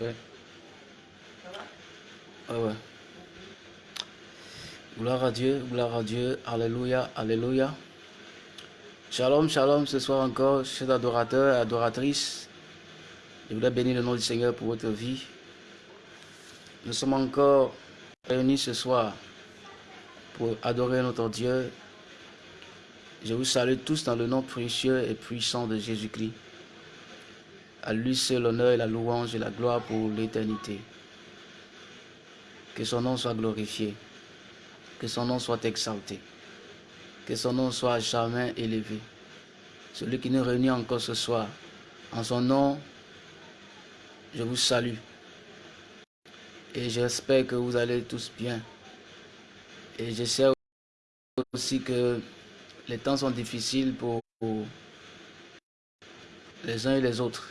Ouais. Ouais, ouais. Gloire à Dieu, gloire à Dieu. Alléluia, alléluia. Shalom, shalom, ce soir encore, chers adorateurs et adoratrices. Je voudrais bénir le nom du Seigneur pour votre vie. Nous sommes encore réunis ce soir pour adorer notre Dieu. Je vous salue tous dans le nom précieux et puissant de Jésus-Christ. À lui seul l'honneur et la louange et la gloire pour l'éternité. Que son nom soit glorifié. Que son nom soit exalté. Que son nom soit jamais élevé. Celui qui nous réunit encore ce soir. En son nom, je vous salue. Et j'espère que vous allez tous bien. Et je sais aussi que les temps sont difficiles pour les uns et les autres.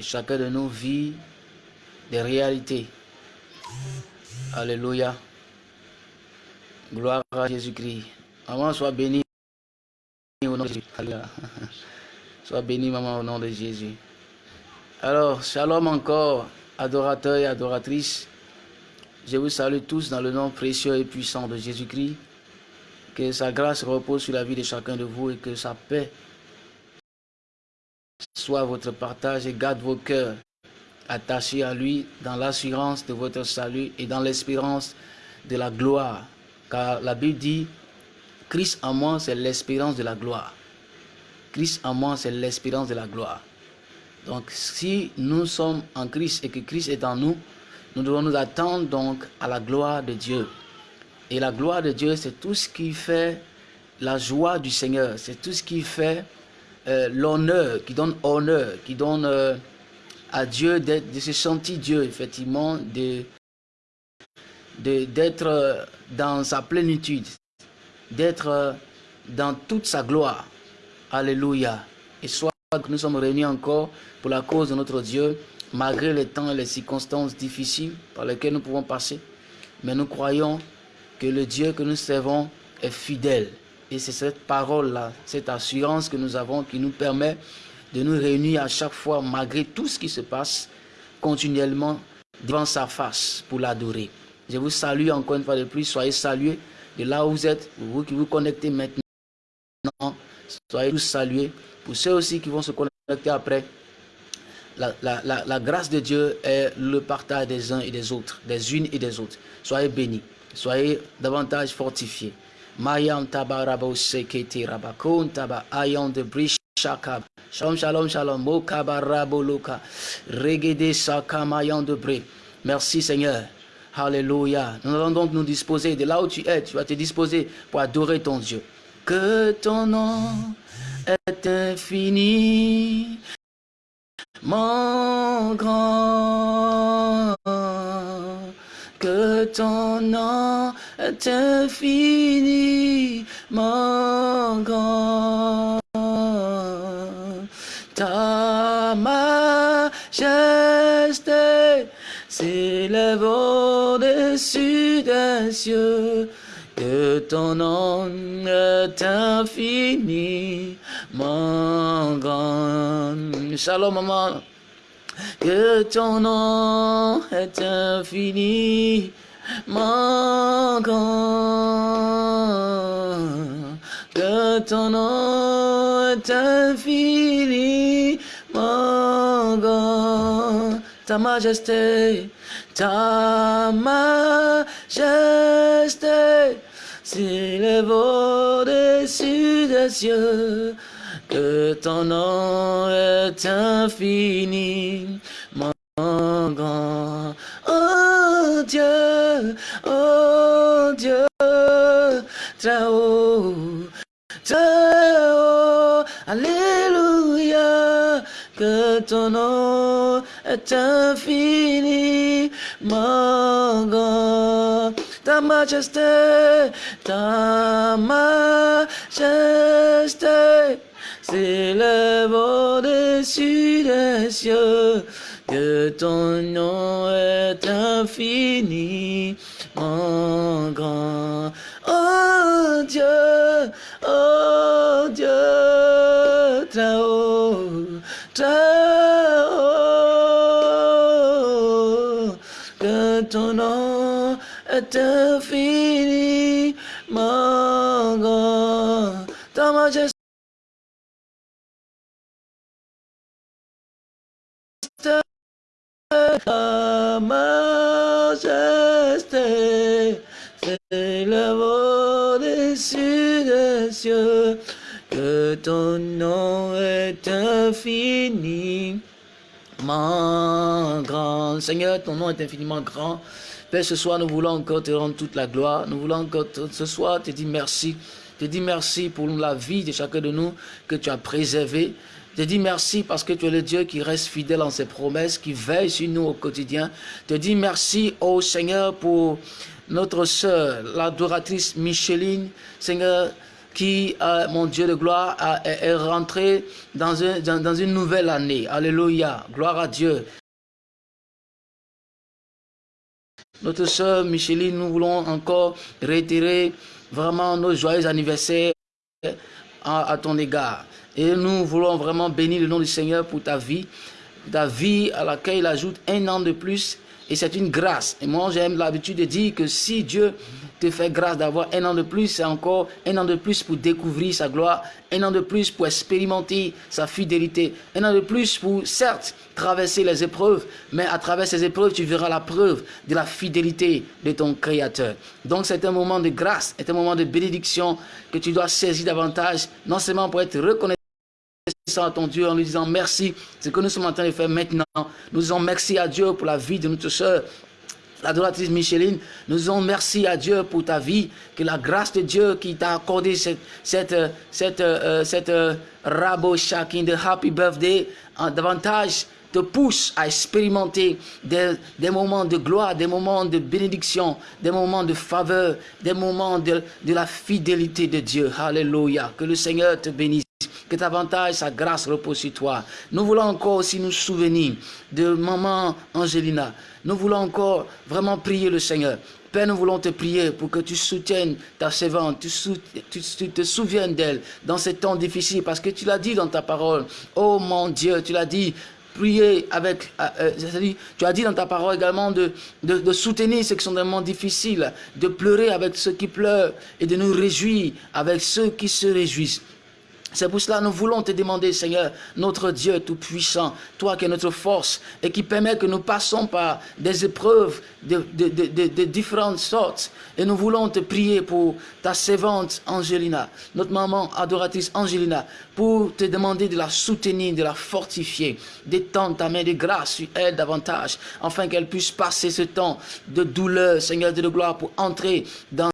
Chacun de nous vit des réalités. Alléluia. Gloire à Jésus-Christ. Maman, sois béni au nom de Jésus. Sois béni, maman, au nom de Jésus. Alors, shalom encore, adorateurs et adoratrices. Je vous salue tous dans le nom précieux et puissant de Jésus-Christ. Que sa grâce repose sur la vie de chacun de vous et que sa paix soit votre partage et garde vos cœurs attachés à lui dans l'assurance de votre salut et dans l'espérance de la gloire. Car la Bible dit, Christ en moi, c'est l'espérance de la gloire. Christ en moi, c'est l'espérance de la gloire. Donc, si nous sommes en Christ et que Christ est en nous, nous devons nous attendre donc à la gloire de Dieu. Et la gloire de Dieu, c'est tout ce qui fait la joie du Seigneur. C'est tout ce qui fait euh, l'honneur, qui donne honneur, qui donne euh, à Dieu de se sentir Dieu, effectivement, de d'être euh, dans sa plénitude, d'être dans toute sa gloire. Alléluia. Et soit que nous sommes réunis encore pour la cause de notre Dieu, malgré les temps et les circonstances difficiles par lesquelles nous pouvons passer. Mais nous croyons que le Dieu que nous servons est fidèle. Et c'est cette parole-là, cette assurance que nous avons qui nous permet de nous réunir à chaque fois, malgré tout ce qui se passe, continuellement devant sa face pour l'adorer. Je vous salue encore une fois de plus, soyez salués de là où vous êtes, vous qui vous connectez maintenant, soyez tous salués. Pour ceux aussi qui vont se connecter après, la, la, grâce de Dieu est le partage des uns et des autres, des unes et des autres. Soyez bénis, soyez davantage fortifiés. Mayam tabarabo seketi rabakon taba ayon de brishakab. Shalom, shalom, shalom. Mokabarabo luka. Regede sakamayon de bri. Merci Seigneur. Alléluia. Nous allons donc nous disposer de là où tu es. Tu vas te disposer pour adorer ton Dieu. Que ton nom est infini. Mon grand ton nom est infini, mon grand. Ta majesté s'élève au-dessus des cieux, que ton nom est infini, mon grand. Shalom, maman que ton nom est infini, grand. Que ton nom est infini, mon grand. Ta majesté, ta majesté s'élève au-dessus des cieux que ton nom est infini, mon grand. Oh Dieu, est infini, mon grand ta majesté, ta majesté s'élève au-dessus des cieux, que ton nom est infini, mon grand. Oh Dieu, oh Dieu, très haut, très infiniment grand. Ta majesté majesté s'élève au-dessus des cieux, que ton nom est infiniment grand. Seigneur, ton nom est infiniment grand. Père, ce soir, nous voulons encore te rendre toute la gloire. Nous voulons encore ce soir te dire merci. Te dire merci pour la vie de chacun de nous que tu as préservé. Te dis merci parce que tu es le Dieu qui reste fidèle en ses promesses, qui veille sur nous au quotidien. Te dis merci, au Seigneur, pour notre sœur, l'adoratrice Micheline. Seigneur, qui, euh, mon Dieu de gloire, est rentré dans, une nouvelle année. Alléluia. Gloire à Dieu. Notre sœur Micheline, nous voulons encore réitérer vraiment nos joyeux anniversaires à, ton égard. Et nous voulons vraiment bénir le nom du Seigneur pour ta vie, ta vie à laquelle il ajoute un an de plus. Et c'est une grâce. Et moi, j'aime l'habitude de dire que si Dieu te fait grâce d'avoir un an de plus, c'est encore un an de plus pour découvrir sa gloire, un an de plus pour expérimenter sa fidélité, un an de plus pour, certes, traverser les épreuves, mais à travers ces épreuves, tu verras la preuve de la fidélité de ton Créateur. Donc c'est un moment de grâce, c'est un moment de bénédiction que tu dois saisir davantage, non seulement pour être reconnaissant à ton Dieu en lui disant merci, ce que nous sommes en train de faire maintenant. Nous disons merci à Dieu pour la vie de notre soeur, l'adoratrice Micheline, nous disons merci à Dieu pour ta vie, que la grâce de Dieu qui t'a accordé cette, cette, cette, euh, cette euh, rabo de happy birthday, davantage te pousse à expérimenter des, des, moments de gloire, des moments de bénédiction, des moments de faveur, des moments de, de la fidélité de Dieu. Alléluia. Que le Seigneur te bénisse que davantage sa grâce repose sur toi. Nous voulons encore aussi nous souvenir de maman Angelina. Nous voulons encore vraiment prier le Seigneur. Père, nous voulons te prier pour que tu soutiennes ta servante, tu, te souviennes d'elle dans ces temps difficiles, parce que tu l'as dit dans ta parole. Oh mon Dieu, tu l'as dit, prier avec, euh, euh, tu as dit dans ta parole également de, de, soutenir ceux qui sont moments difficiles, de pleurer avec ceux qui pleurent et de nous réjouir avec ceux qui se réjouissent. C'est pour cela que nous voulons te demander, Seigneur, notre Dieu Tout-Puissant, toi qui es notre force et qui permet que nous passons par des épreuves de, de, différentes sortes. Et nous voulons te prier pour ta servante Angelina, notre maman adoratrice Angelina, pour te demander de la soutenir, de la fortifier, d'étendre ta main de grâce sur elle davantage, afin qu'elle puisse passer ce temps de douleur, Seigneur de gloire, pour entrer dans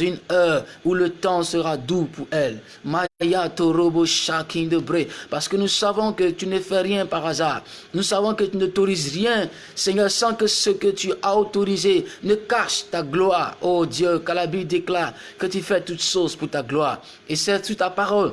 une heure où le temps sera doux pour elle. Maya Torobo Shakin de Bré. Parce que nous savons que tu ne fais rien par hasard. Nous savons que tu n'autorises rien, Seigneur, sans que ce que tu as autorisé ne cache ta gloire. Oh Dieu, qu'à la Bible déclare que tu fais toutes choses pour ta gloire. Et c'est sur ta parole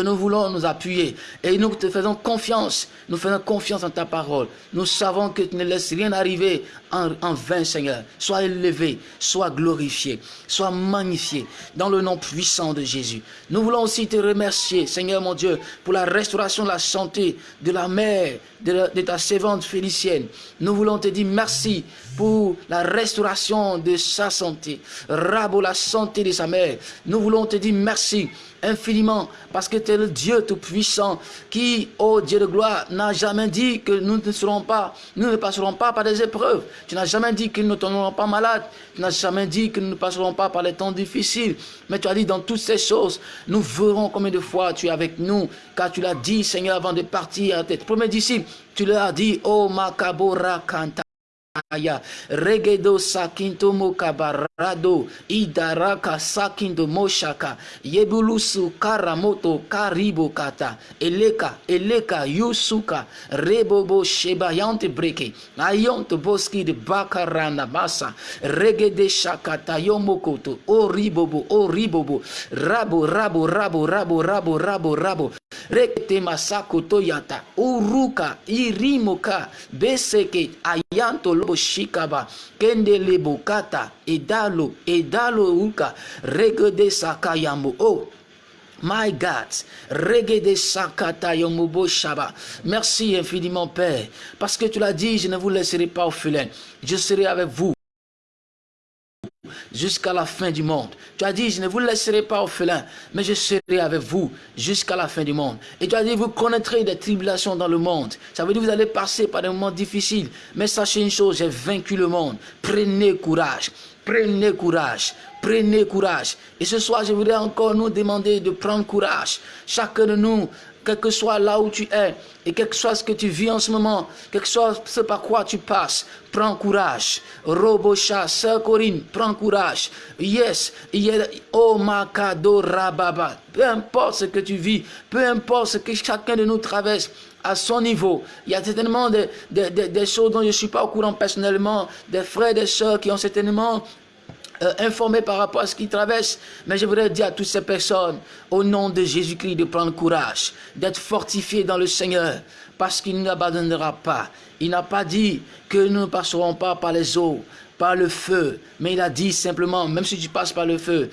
nous voulons nous appuyer. Et nous te faisons confiance. Nous faisons confiance en ta parole. Nous savons que tu ne laisses rien arriver en, vain, Seigneur. Sois élevé, sois glorifié, sois magnifié dans le nom puissant de Jésus. Nous voulons aussi te remercier, Seigneur mon Dieu, pour la restauration de la santé de la mère, de, de ta servante Félicienne. Nous voulons te dire merci pour la restauration de sa santé. Rabo la santé de sa mère. Nous voulons te dire merci infiniment parce que tu es le Dieu tout-puissant qui, ô Dieu de gloire, n'a jamais dit que nous ne serons pas, nous ne passerons pas par des épreuves. Tu n'as jamais dit que nous ne tomberons pas malades. Tu n'as jamais dit que nous ne passerons pas par les temps difficiles. Mais tu as dit dans toutes ces choses, nous verrons combien de fois tu es avec nous. Car tu l'as dit, Seigneur, avant de partir à tête. Premier disciple, tu leur as dit, oh Makabora Kanta. Regedo sakinto mokabarado idaraka sakindo moshaka yebulusu karamoto karibo kata eleka eleka yusuka rebobo shebayante breke ayonto boski de bakarana masa regede shakata yomokoto oribobo oribobo rabo rabo rabo rabo rabo rabo rabo rekete masako toyata uruka irimoka beseke ayanto lobo shikaba kende lebokata edalo edalo uka regede sakayambo oh My God, Regede Sakata Yomubo Shaba. Merci infiniment, Père, parce que tu l'as dit, je ne vous laisserai pas au orphelin. Je serai avec vous jusqu'à la fin du monde. Tu as dit, je ne vous laisserai pas orphelin, mais je serai avec vous jusqu'à la fin du monde. Et tu as dit, vous connaîtrez des tribulations dans le monde. Ça veut dire que vous allez passer par des moments difficiles. Mais sachez une chose, j'ai vaincu le monde. Prenez courage. Prenez courage. Prenez courage. Et ce soir, je voudrais encore nous demander de prendre courage. Chacun de nous, quel que soit là où tu es, et quel que soit ce que tu vis en ce moment, quel que soit ce par quoi tu passes, prends courage. Robocha, Sœur Corinne, prends courage. Yes, oh Rababa. Peu importe ce que tu vis, peu importe ce que chacun de nous traverse, à son niveau. Il y a certainement des, des choses dont je ne suis pas au courant personnellement, des frères et des sœurs qui ont certainement euh, informés par rapport à ce qu'ils traversent. Mais je voudrais dire à toutes ces personnes, au nom de Jésus-Christ, de prendre courage, d'être fortifiés dans le Seigneur, parce qu'il ne nous abandonnera pas. Il n'a pas dit que nous ne passerons pas par les eaux, par le feu, mais il a dit simplement, même si tu passes par le feu,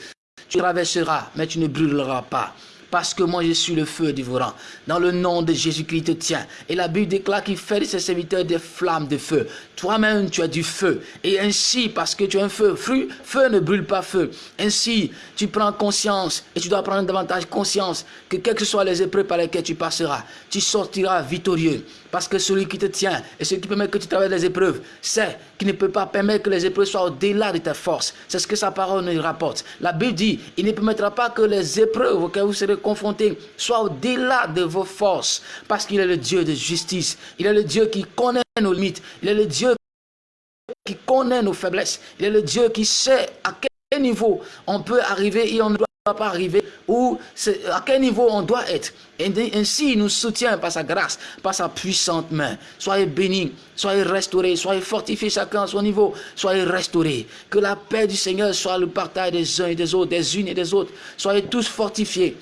tu traverseras, mais tu ne brûleras pas parce que moi je suis le feu dévorant. Dans le nom de Jésus-Christ te tient. Et la Bible déclare qu'il fait de ses serviteurs des flammes de feu. Toi-même tu as du feu. Et ainsi, parce que tu as un feu, feu, feu ne brûle pas feu. Ainsi, tu prends conscience et tu dois prendre davantage conscience que quelles que soient les épreuves par lesquelles tu passeras, tu sortiras victorieux. Parce que celui qui te tient et celui qui permet que tu traverses les épreuves, c'est qui ne peut pas permettre que les épreuves soient au-delà de ta force. C'est ce que sa parole nous rapporte. La Bible dit, il ne permettra pas que les épreuves auxquelles vous serez confrontés soient au-delà de vos forces. Parce qu'il est le Dieu de justice. Il est le Dieu qui connaît nos limites. Il est le Dieu qui connaît nos faiblesses. Il est le Dieu qui sait à quel niveau on peut arriver et on ne doit pas arriver à quel niveau on doit être. Ainsi, il nous soutient par sa grâce, par sa puissante main. Soyez bénis, soyez restaurés, soyez fortifiés chacun à son niveau, soyez restaurés. Que la paix du Seigneur soit le partage des uns et des autres, des unes et des autres. Soyez tous fortifiés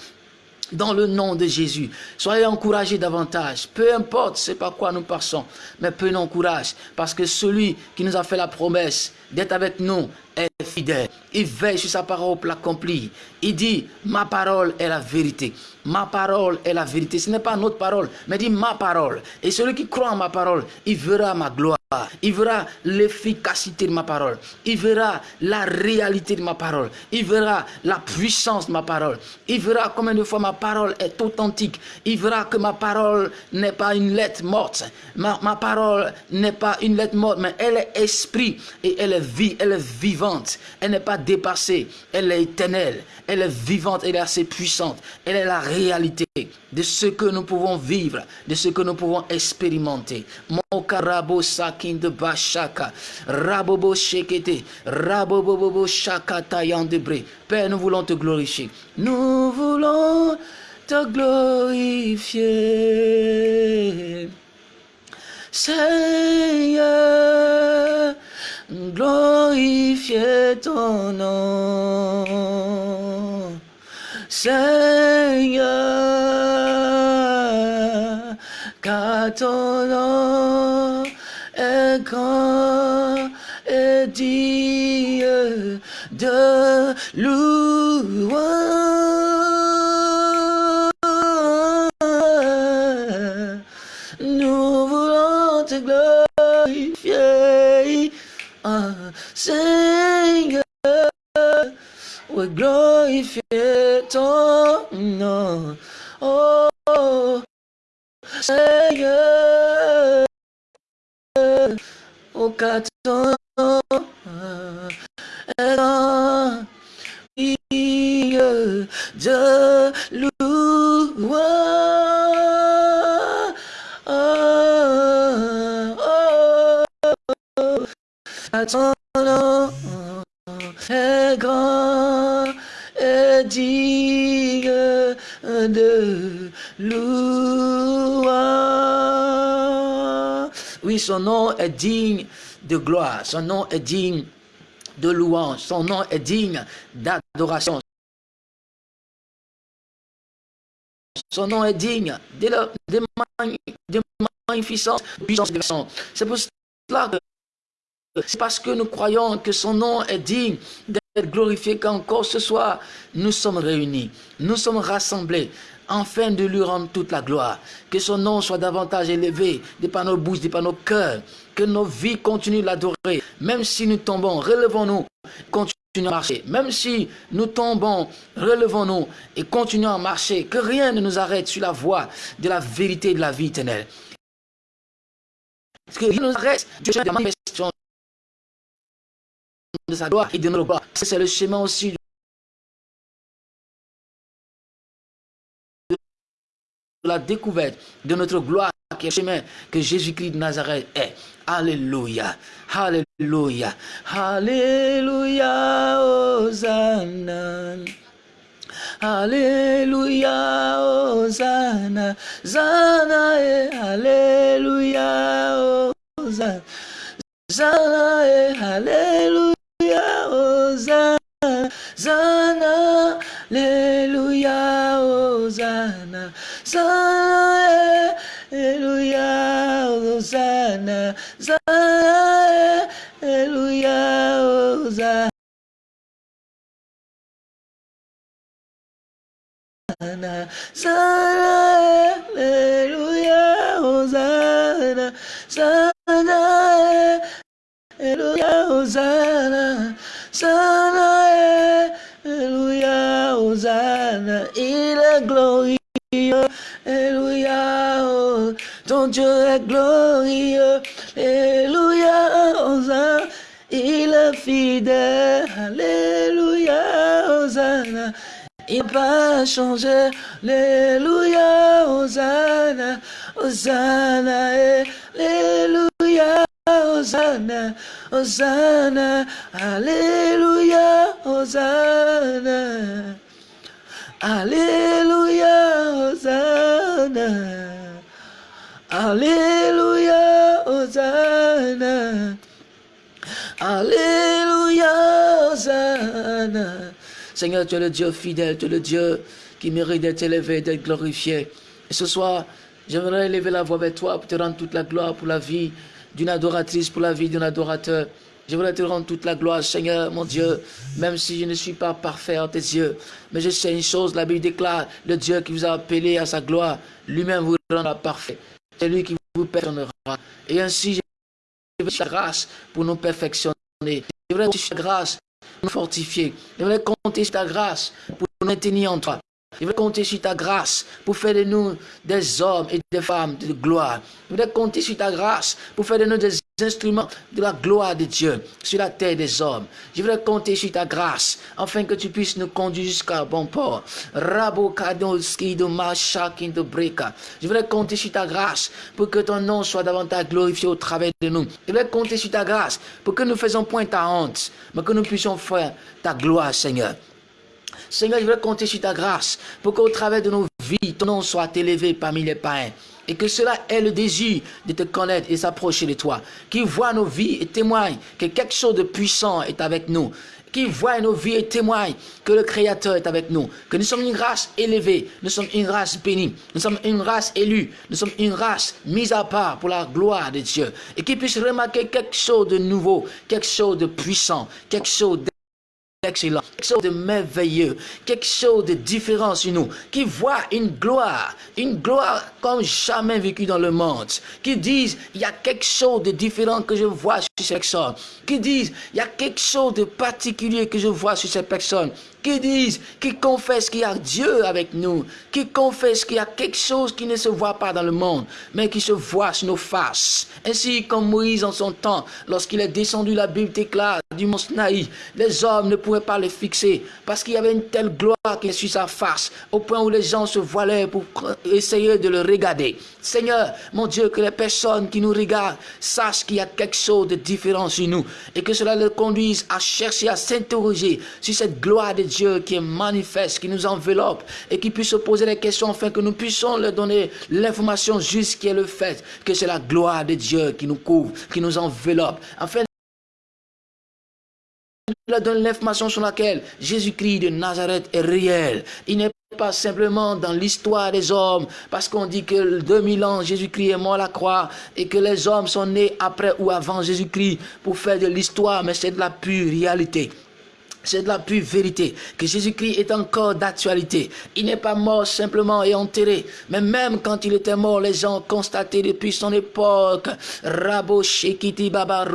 dans le nom de Jésus. Soyez encouragés davantage. Peu importe c'est par quoi nous passons, mais prenons courage parce que celui qui nous a fait la promesse d'être avec nous est fidèle. Il veille sur sa parole pour l'accomplir. Il dit, ma parole est la vérité. Ma parole est la vérité. Ce n'est pas notre parole, mais dit ma parole. Et celui qui croit en ma parole, il verra ma gloire. Il verra l'efficacité de ma parole. Il verra la réalité de ma parole. Il verra la puissance de ma parole. Il verra combien de fois ma parole est authentique. Il verra que ma parole n'est pas une lettre morte. Ma, parole n'est pas une lettre morte, mais elle est esprit et elle est vie, elle est vivante. Elle n'est pas dépassée. Elle est éternelle. Elle est vivante, elle est assez puissante. Elle est la réalité de ce que nous pouvons vivre, de ce que nous pouvons expérimenter. Mokarabo sakin de bashaka, rabobo shekete, rabobobo shaka debré. Père, nous voulons te glorifier. Nous voulons te glorifier. Seigneur, glorifier ton nom. Seigneur, car ton nom est grand et digne de louange. Oui, glorifier ton nom. Oh, Seigneur, au est en de louange. Oh, oh, oh, ton est grand et digne de louange. Oui, son nom est digne de gloire, son nom est digne de louange, son nom est digne d'adoration. Son nom est digne de, de, de magnificence, de puissance, C'est pour cela que c'est parce que nous croyons que son nom est digne être glorifié qu'encore ce soir, nous sommes réunis, nous sommes rassemblés afin de lui rendre toute la gloire. Que son nom soit davantage élevé, des par nos bouches, des par nos cœurs. Que nos vies continuent de l'adorer. Même si nous tombons, relevons-nous, continuons à marcher. Même si nous tombons, relevons-nous et continuons à marcher. Que rien ne nous arrête sur la voie de la vérité de la vie éternelle. Que rien ne nous arrête de manifestation de sa gloire et de notre gloire. C'est le chemin aussi la découverte de notre gloire qui est le chemin que Jésus-Christ de Nazareth est. Alléluia, Alléluia, Alléluia, Hosanna. Alléluia, Hosanna, Zana, Alléluia, Hosanna, Zana, Alléluia, Hosanna, Zana, Alléluia, Hosanna. Hosanna, Alléluia, Hosanna, Hosanna, Alléluia, Hosanna. Hosanna, Alléluia, Hosanna, Hosanna, Alléluia, Hosanna, Hosanna, Alléluia, Hosanna, il est glorieux. Alléluia, oh, ton Dieu est glorieux. Alléluia, Hosanna, il est fidèle. Alléluia, Hosanna, il va changer. Alléluia, Hosanna, Hosanna, Alléluia, Hosanna, Hosanna, Alléluia, Hosanna. Alléluia, Hosanna. Alléluia, Hosanna. Alléluia, Hosanna. Seigneur, tu es le Dieu fidèle, tu es le Dieu qui mérite d'être élevé, d'être glorifié. Et ce soir, j'aimerais élever la voix vers toi pour te rendre toute la gloire pour la vie d'une adoratrice, pour la vie d'un adorateur. Je voudrais te rendre toute la gloire, Seigneur, mon Dieu, même si je ne suis pas parfait en tes yeux. Mais je sais une chose, la Bible déclare, le Dieu qui vous a appelé à sa gloire, lui-même vous rendra parfait. C'est lui qui vous perfectionnera. Et ainsi, je veux la grâce pour nous perfectionner. Je voudrais la grâce pour nous fortifier. Je voudrais compter ta grâce pour nous maintenir en toi. Je veux compter sur ta grâce pour faire de nous des hommes et des femmes de gloire. Je veux compter sur ta grâce pour faire de nous des instruments de la gloire de Dieu sur la terre des hommes. Je veux compter sur ta grâce afin que tu puisses nous conduire jusqu'à bon port. Je voudrais compter sur ta grâce pour que ton nom soit davantage glorifié au travers de nous. Je voudrais compter sur ta grâce pour que nous faisons point ta honte, mais que nous puissions faire ta gloire, Seigneur. Seigneur, je veux compter sur ta grâce pour qu'au travers de nos vies, ton nom soit élevé parmi les païens. Et que cela ait le désir de te connaître et s'approcher de toi. Qui voit nos vies et témoigne que quelque chose de puissant est avec nous. Qui voit nos vies et témoigne que le Créateur est avec nous. Que nous sommes une race élevée. Nous sommes une race bénie. Nous sommes une race élue. Nous sommes une race mise à part pour la gloire de Dieu. Et qui puisse remarquer quelque chose de nouveau. Quelque chose de puissant. Quelque chose excellent, quelque chose de merveilleux, quelque chose de différent sur nous, qui voit une gloire, une gloire comme jamais vécue dans le monde, qui disent, il y a quelque chose de différent que je vois sur ces personnes, qui disent, il y a quelque chose de particulier que je vois sur ces personnes, qui disent, qui confessent qu'il y a Dieu avec nous, qui confessent qu'il y a quelque chose qui ne se voit pas dans le monde, mais qui se voit sur nos faces. Ainsi comme Moïse en son temps, lorsqu'il est descendu, la Bible déclare du mont Sinaï, les hommes ne pouvaient pas le fixer, parce qu'il y avait une telle gloire qui est sur sa face, au point où les gens se voilaient pour essayer de le regarder. Seigneur, mon Dieu, que les personnes qui nous regardent sachent qu'il y a quelque chose de différent sur nous, et que cela les conduise à chercher, à s'interroger sur cette gloire de Dieu qui est manifeste, qui nous enveloppe et qui puisse se poser des questions afin que nous puissions leur donner l'information juste qui est le fait que c'est la gloire de Dieu qui nous couvre, qui nous enveloppe. Afin leur donner l'information sur laquelle Jésus-Christ de Nazareth est réel. Il n'est pas simplement dans l'histoire des hommes, parce qu'on dit que 2000 ans, Jésus-Christ est mort à la croix, et que les hommes sont nés après ou avant Jésus-Christ pour faire de l'histoire, mais c'est de la pure réalité. C'est de la pure vérité que Jésus-Christ est encore d'actualité. Il n'est pas mort simplement et enterré, mais même quand il était mort, les gens ont constaté depuis son époque, Rabo Shekiti Baba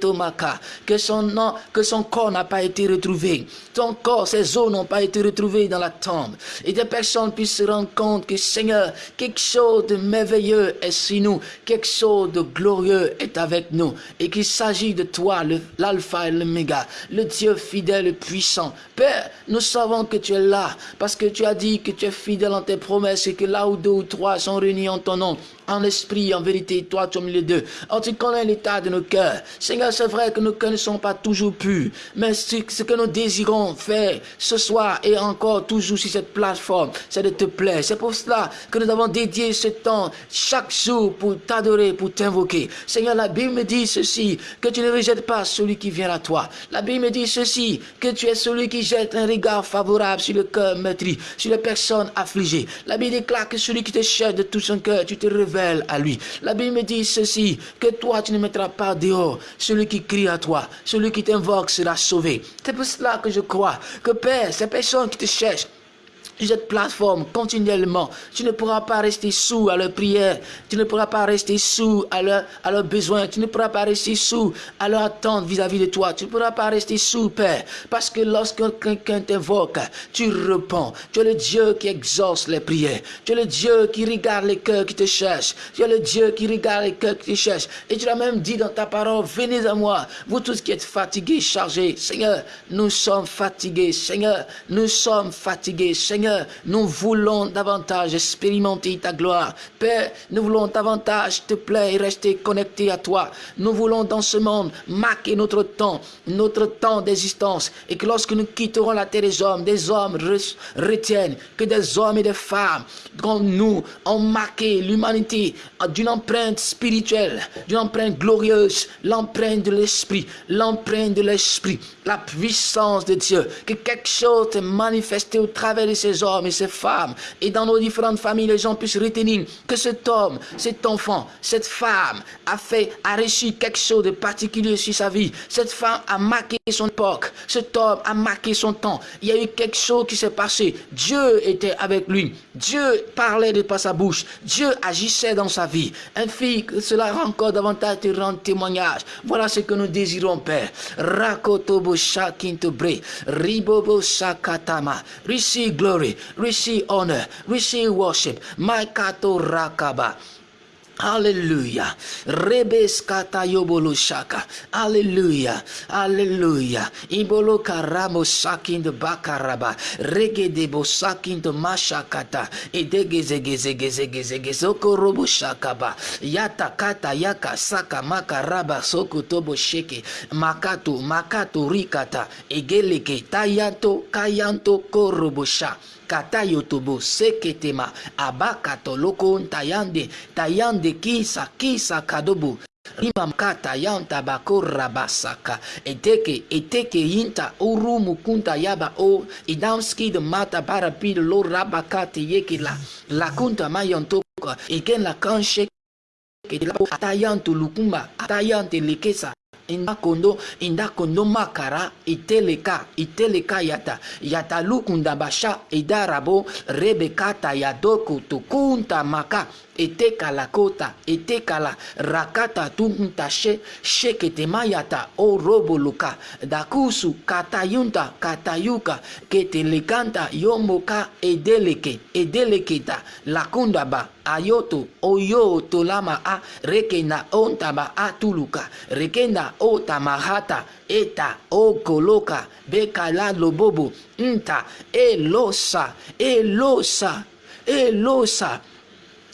Tomaka, que son nom, que son corps n'a pas été retrouvé. Son corps, ses os n'ont pas été retrouvés dans la tombe. Et des personnes puissent se rendre compte que Seigneur, quelque chose de merveilleux est sur nous, quelque chose de glorieux est avec nous, et qu'il s'agit de toi, l'alpha et l'oméga, le Dieu fidèle puissant. Père, nous savons que tu es là parce que tu as dit que tu es fidèle en tes promesses et que là où deux ou trois sont réunis en ton nom, en esprit, en vérité, toi, tu es au milieu d'eux. Oh, tu connais l'état de nos cœurs. Seigneur, c'est vrai que nos cœurs ne sont pas toujours purs, mais ce, que nous désirons faire ce soir et encore toujours sur cette plateforme, c'est de te plaire. C'est pour cela que nous avons dédié ce temps chaque jour pour t'adorer, pour t'invoquer. Seigneur, la Bible me dit ceci, que tu ne rejettes pas celui qui vient à toi. La Bible me dit ceci, que tu es celui qui jette un regard favorable sur le cœur meurtri, sur les personnes affligées. La Bible déclare que celui qui te cherche de tout son cœur, tu te La Bible me dit ceci, que toi tu ne mettras pas dehors celui qui crie à toi, celui qui t'invoque sera sauvé. C'est pour cela que je crois que Père, ces personnes qui te cherchent, cette plateforme continuellement. Tu ne pourras pas rester sous à leur prière. Tu ne pourras pas rester sous à leurs à leur besoins. Tu ne pourras pas rester sous à leur attente vis-à-vis de toi. Tu ne pourras pas rester sous, Père. Parce que lorsque quelqu'un t'invoque, tu réponds. Tu es le Dieu qui exauce les prières. Tu es le Dieu qui regarde les cœurs qui te cherchent. Tu es le Dieu qui regarde les cœurs qui te cherchent. Et tu l'as même dit dans ta parole, venez à moi, vous tous qui êtes fatigués, chargés. Seigneur, nous sommes fatigués. Seigneur, nous sommes fatigués. Seigneur, nous voulons davantage expérimenter ta gloire. Père, nous voulons davantage te plaire et rester connectés à toi. Nous voulons dans ce monde marquer notre temps, notre temps d'existence. Et que lorsque nous quitterons la terre des hommes, des hommes retiennent que des hommes et des femmes comme nous ont marqué l'humanité d'une empreinte spirituelle, d'une empreinte glorieuse, l'empreinte de l'esprit, l'empreinte de l'esprit, la puissance de Dieu. Que quelque chose est manifesté au travers de ces hommes et ces femmes. Et dans nos différentes familles, les gens puissent retenir que cet homme, cet enfant, cette femme a fait, a reçu quelque chose de particulier sur sa vie. Cette femme a marqué son époque. Cet homme a marqué son temps. Il y a eu quelque chose qui s'est passé. Dieu était avec lui. Dieu parlait de par sa bouche. Dieu agissait dans sa vie. Ainsi que cela encore davantage te rend témoignage. Voilà ce que nous désirons, Père. Rakotobo shakintobre. Ribobo shakatama. Receive glory receive honor, receive worship. Maikato rakaba. Hallelujah. Rebeskata yobolushaka. Hallelujah. Hallelujah. Ibolo karamo sakin de bakaraba. Rege de bosakin de mashakata. Edegezegezegezegezege soko robo shakaba. Yata kata yaka saka makaraba soko tobo sheke. Makato makato rikata. Egeleke tayanto kayanto korobosha. Kata yotobo seketema. Abakato loko tayande tayande kisa kisa kadobo. Rimamkata yanta bako rabasaka. Eteke eteke yinta urumu kunta yaba o. Idamski de mata barapi lo rabakate yeke la. La kunta mayontoka eken la kanche atayanto lukumba atayante lekesa ndako ndo ndako ndo makara iteleka iteleka yata yata lukunda basha edarabo rebekata ya doku tukunta maka. Eteka la kota eteka la rakata tunta she shekete mayata o robo luka dakusu katayunta katayuka ketelekanta yomoka edeleke edeleketa. Lakundaba ayoto oyo tolama a rekena ontaba atuluka rekenda otamahata eta okoloka bekala lobobo nta elosa elosa elosa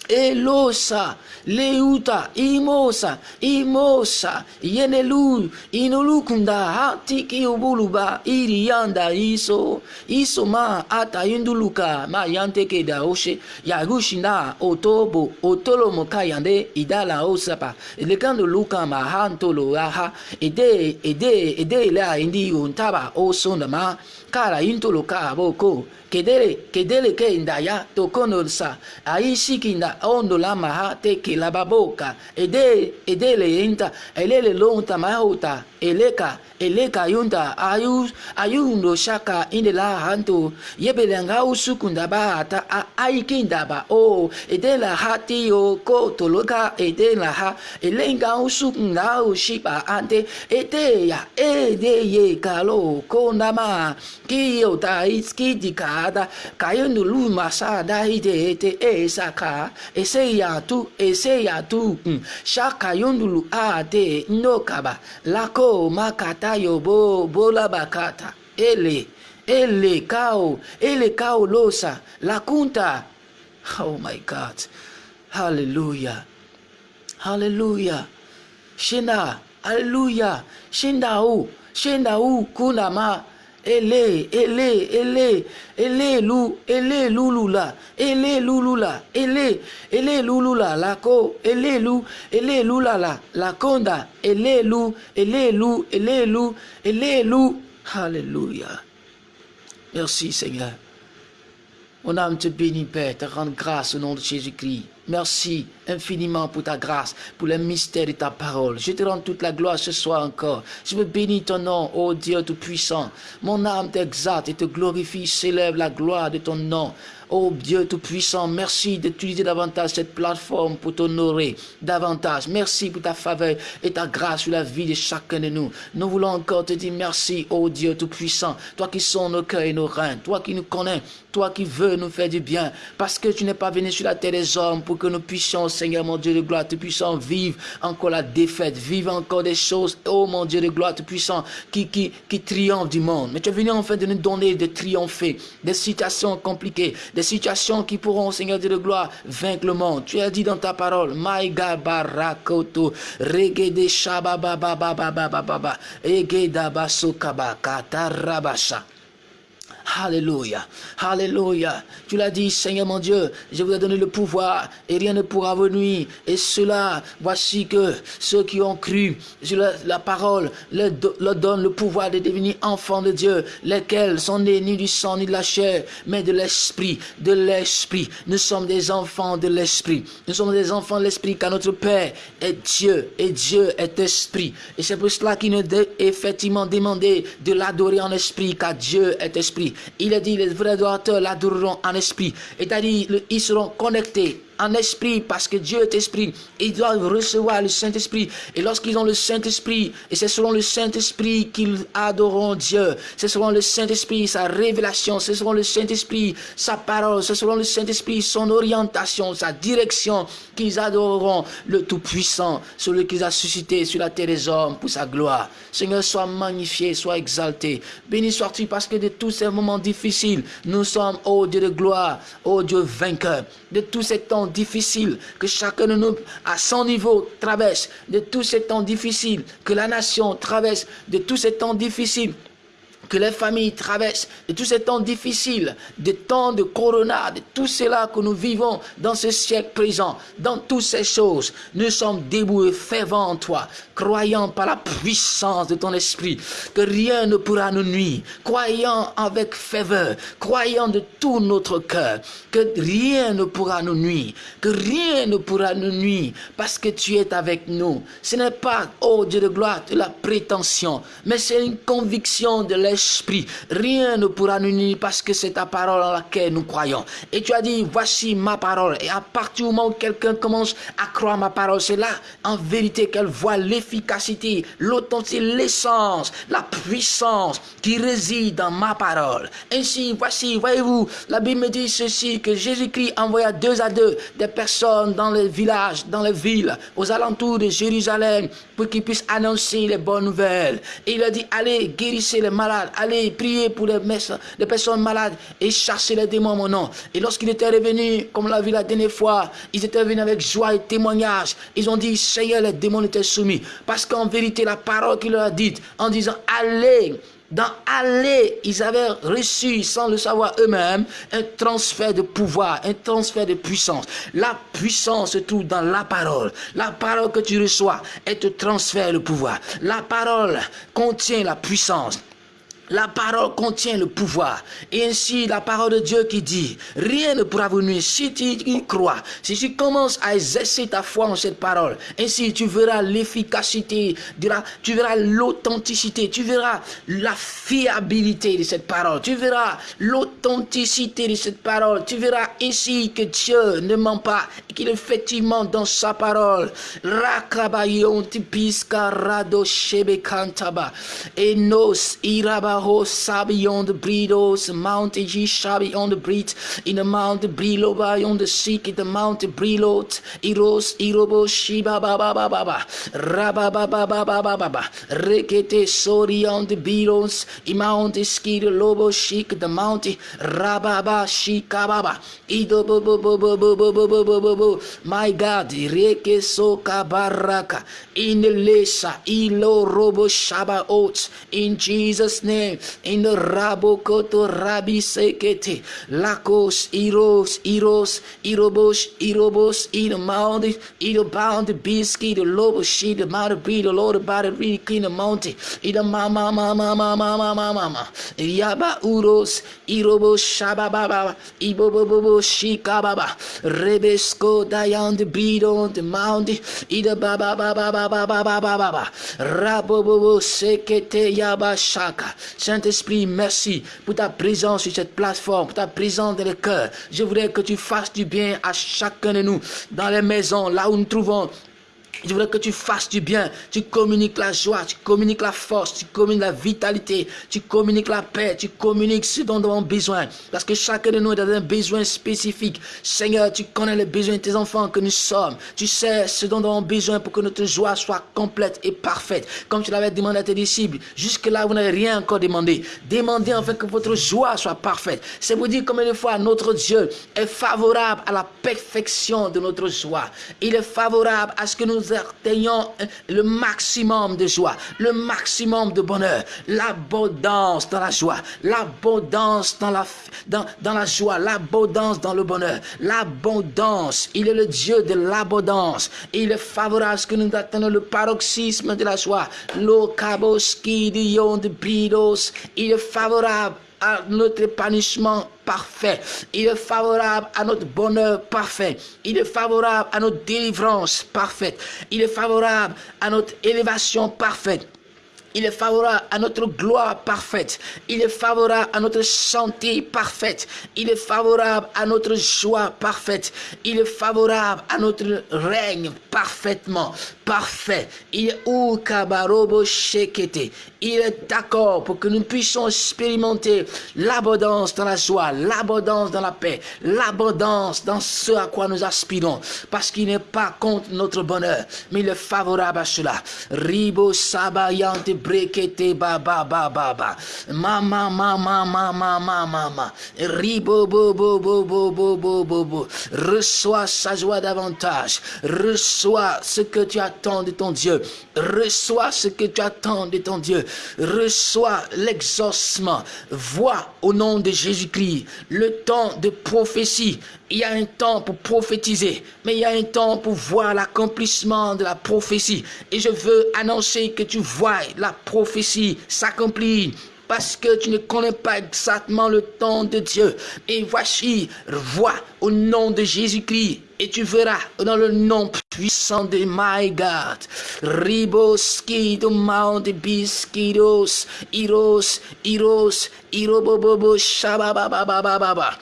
elosa leuta imosa imosa yenelu inulukunda atiki ubuluba iri yanda iso iso ma ata yinduluka ma yantekeda oshe yagushinda otobo otolomo kayande idala osapa lekando luka ma hantolo aha ede ede ede la indi ontaba osonda ma からイントロカーボコケデレケデレケンダヤトコノルサアイシキンダオンドラマハテケラバボカエデエデレエンタエレレロンタマホタ eleka eleka yunda ayus ayundo shaka indela hanto yebelenga usukunda ba ata aikinda ba o edela hati o ko toloka edela ha elenga usukunda ushiba ante ete ya ede ye kalo kondama kiyo ta iski dikada kayundu lu masada ide ete esaka ese ya tu ese ya tu shaka yundulu ate nokaba lako makata yobo bola bakata ele ele kao ele kao losa la kunta oh my god. Hallelujah. Hallelujah. Shinda hallelujah. Shinda u shinda u kunama ele ele ele ele lu ele lulula ele lulula ele ele lulula la ko ele lu ele lulala la konda ele lu ele lu ele lu ele lu. Alléluia merci Seigneur. Mon âme te bénit Père te rend grâce au nom de Jésus-Christ Merci infiniment pour ta grâce, pour le mystère de ta parole. Je te rends toute la gloire ce soir encore. Je veux bénir ton nom, ô Dieu Tout-Puissant. Mon âme t'exalte et te glorifie, s'élève la gloire de ton nom. Oh Dieu Tout-Puissant, merci d'utiliser davantage cette plateforme pour t'honorer davantage. Merci pour ta faveur et ta grâce sur la vie de chacun de nous. Nous voulons encore te dire merci, oh Dieu Tout-Puissant, toi qui sont nos cœurs et nos reins, toi qui nous connais, toi qui veux nous faire du bien, parce que tu n'es pas venu sur la terre des hommes pour que nous puissions, Seigneur mon Dieu de gloire, tu puissions vivre encore la défaite, vivre encore des choses, oh mon Dieu de gloire, tu puissant, qui, qui, qui triomphe du monde. Mais tu es venu enfin de nous donner de triompher, des situations compliquées, des situations qui pourront, Seigneur Dieu de gloire, vaincre le monde. Tu as dit dans ta parole, Maïga barakoto, regede shabababababababa, egeda basokaba, katarabasha. Alléluia. Alléluia. Tu l'as dit, Seigneur mon Dieu, je vous ai donné le pouvoir et rien ne pourra venir. Et cela, voici que ceux qui ont cru sur la, parole leur, leur donnent le pouvoir de devenir enfants de Dieu, lesquels sont nés ni du sang ni de la chair, mais de l'esprit, de l'esprit. Nous sommes des enfants de l'esprit. Nous sommes des enfants de l'esprit car notre Père est Dieu et Dieu est esprit. Et c'est pour cela qu'il nous est effectivement demandé de l'adorer en esprit car Dieu est esprit. Il a dit, les vrais adorateurs l'adoreront en esprit. Et à dit, ils seront connectés en esprit, parce que Dieu est esprit. Ils doivent recevoir le Saint-Esprit. Et lorsqu'ils ont le Saint-Esprit, et c'est selon le Saint-Esprit qu'ils adoreront Dieu. C'est selon le Saint-Esprit, sa révélation. C'est selon le Saint-Esprit, sa parole. C'est selon le Saint-Esprit, son orientation, sa direction, qu'ils adoreront le Tout-Puissant, celui qu'ils a suscité sur la terre des hommes pour sa gloire. Seigneur, sois magnifié, sois exalté. Béni sois-tu parce que de tous ces moments difficiles, nous sommes, ô Dieu de gloire, ô Dieu vainqueur. De tous ces temps difficiles que chacun de nous, à son niveau, traverse, de tous ces temps difficiles que la nation traverse, de tous ces temps difficiles que les familles traversent, de tous ces temps difficiles, des temps de corona, de tout cela que nous vivons dans ce siècle présent, dans toutes ces choses, nous sommes debout et fervents en toi, croyant par la puissance de ton esprit que rien ne pourra nous nuire, croyant avec ferveur, croyant de tout notre cœur que rien ne pourra nous nuire, que rien ne pourra nous nuire parce que tu es avec nous. Ce n'est pas, oh Dieu de gloire, de la prétention, mais c'est une conviction de l'esprit esprit. Rien ne pourra nous nuire parce que c'est ta parole en laquelle nous croyons. Et tu as dit, voici ma parole. Et à partir du moment où quelqu'un commence à croire ma parole, c'est là, en vérité, qu'elle voit l'efficacité, l'authenticité, l'essence, la puissance qui réside dans ma parole. Ainsi, voici, voyez-vous, la Bible me dit ceci, que Jésus-Christ envoya deux à deux des personnes dans les villages, dans les villes, aux alentours de Jérusalem, pour qu'ils puissent annoncer les bonnes nouvelles. Et il a dit, allez, guérissez les malades, allez prier pour les, les personnes malades et chasser les démons mon nom. Et lorsqu'il était revenu, comme l'a vu la dernière fois, ils étaient venus avec joie et témoignage. Ils ont dit, Seigneur, les démons étaient soumis. Parce qu'en vérité, la parole qu'il leur a dite, en disant, allez, dans aller, ils avaient reçu, sans le savoir eux-mêmes, un transfert de pouvoir, un transfert de puissance. La puissance se trouve dans la parole. La parole que tu reçois, elle te transfère le pouvoir. La parole contient la puissance. La parole contient le pouvoir. Et ainsi, la parole de Dieu qui dit, rien ne pourra vous nuire si tu y crois. Si tu commences à exercer ta foi en cette parole, ainsi tu verras l'efficacité, tu verras l'authenticité, tu verras la fiabilité de cette parole, tu verras l'authenticité de cette parole, tu verras ainsi que Dieu ne ment pas et qu'il effectivement dans sa parole. Shebekantaba. Enos iraba Ho sabi on the breedos, Mount G shabi on the breed, in the Mount Brilo by on the seek, in the Mount Brilot, Iros, Irobo, Shiba Baba Baba, Rabba Baba Baba Baba, Rekete Sori on the Beatles, Mount Ski, the Lobo Chic, the Mount Rababa Shika Baba, Ido bo bo bo bo bo bo bo bo bo bo bo, my God, Reke Soka Baraka, in the Lesa, Ilo Robo Shaba Oats, in Jesus' name in the rabokoto rabi sekete. Lakos iros iros irobos irobos in the mountain in the bound the biscuit the lobo she the mount be the lord about the really clean the mountain. In the mama mama mama mama mama yaba uros irobos shaba baba ibobobobo shika baba rebesko dayan the breed on the mountain. In the baba baba baba baba baba rabobobo sekete yaba shaka Saint-Esprit, merci pour ta présence sur cette plateforme, pour ta présence dans le cœur. Je voudrais que tu fasses du bien à chacun de nous, dans les maisons, là où nous trouvons je voudrais que tu fasses du bien, tu communiques la joie, tu communiques la force, tu communiques la vitalité, tu communiques la paix, tu communiques ce dont nous avons besoin. Parce que chacun de nous a un besoin spécifique. Seigneur, tu connais les besoins de tes enfants que nous sommes. Tu sais ce dont nous avons besoin pour que notre joie soit complète et parfaite. Comme tu l'avais demandé à tes disciples. Jusque-là, vous n'avez rien encore demandé. Demandez enfin que votre joie soit parfaite. C'est vous dire combien de fois notre Dieu est favorable à la perfection de notre joie. Il est favorable à ce que atteignons le maximum de joie, le maximum de bonheur, l'abondance dans la joie, l'abondance dans la, dans, dans joie, l'abondance dans le bonheur, l'abondance. Il est le Dieu de l'abondance. Il est favorable à ce que nous atteignons le paroxysme de la joie. L'okaboski de. Il est favorable à notre épanouissement parfait. Il est favorable à notre bonheur parfait. Il est favorable à notre délivrance parfaite. Il est favorable à notre élévation parfaite. Il est favorable à notre gloire parfaite. Il est favorable à notre santé parfaite. Il est favorable à notre joie parfaite. Il est favorable à notre règne parfaitement parfait. Il est. Il est d'accord pour que nous puissions expérimenter l'abondance dans la joie, l'abondance dans la paix, l'abondance dans ce à quoi nous aspirons. Parce qu'il n'est pas contre notre bonheur, mais il est favorable à cela. Ribo sabayante Reçois sa joie davantage. Reçois ce que tu attends de ton Dieu. Reçois ce que tu attends de ton Dieu. Reçois l'exaucement. Vois au nom de Jésus-Christ le temps de prophétie. Il y a un temps pour prophétiser, mais il y a un temps pour voir l'accomplissement de la prophétie. Et je veux annoncer que tu vois la prophétie s'accomplir parce que tu ne connais pas exactement le temps de Dieu. Et voici, vois au nom de Jésus-Christ et tu verras dans le nom puissant de my God. Riboski mount biskidos, iros, iros, irobobobo, shabababababa.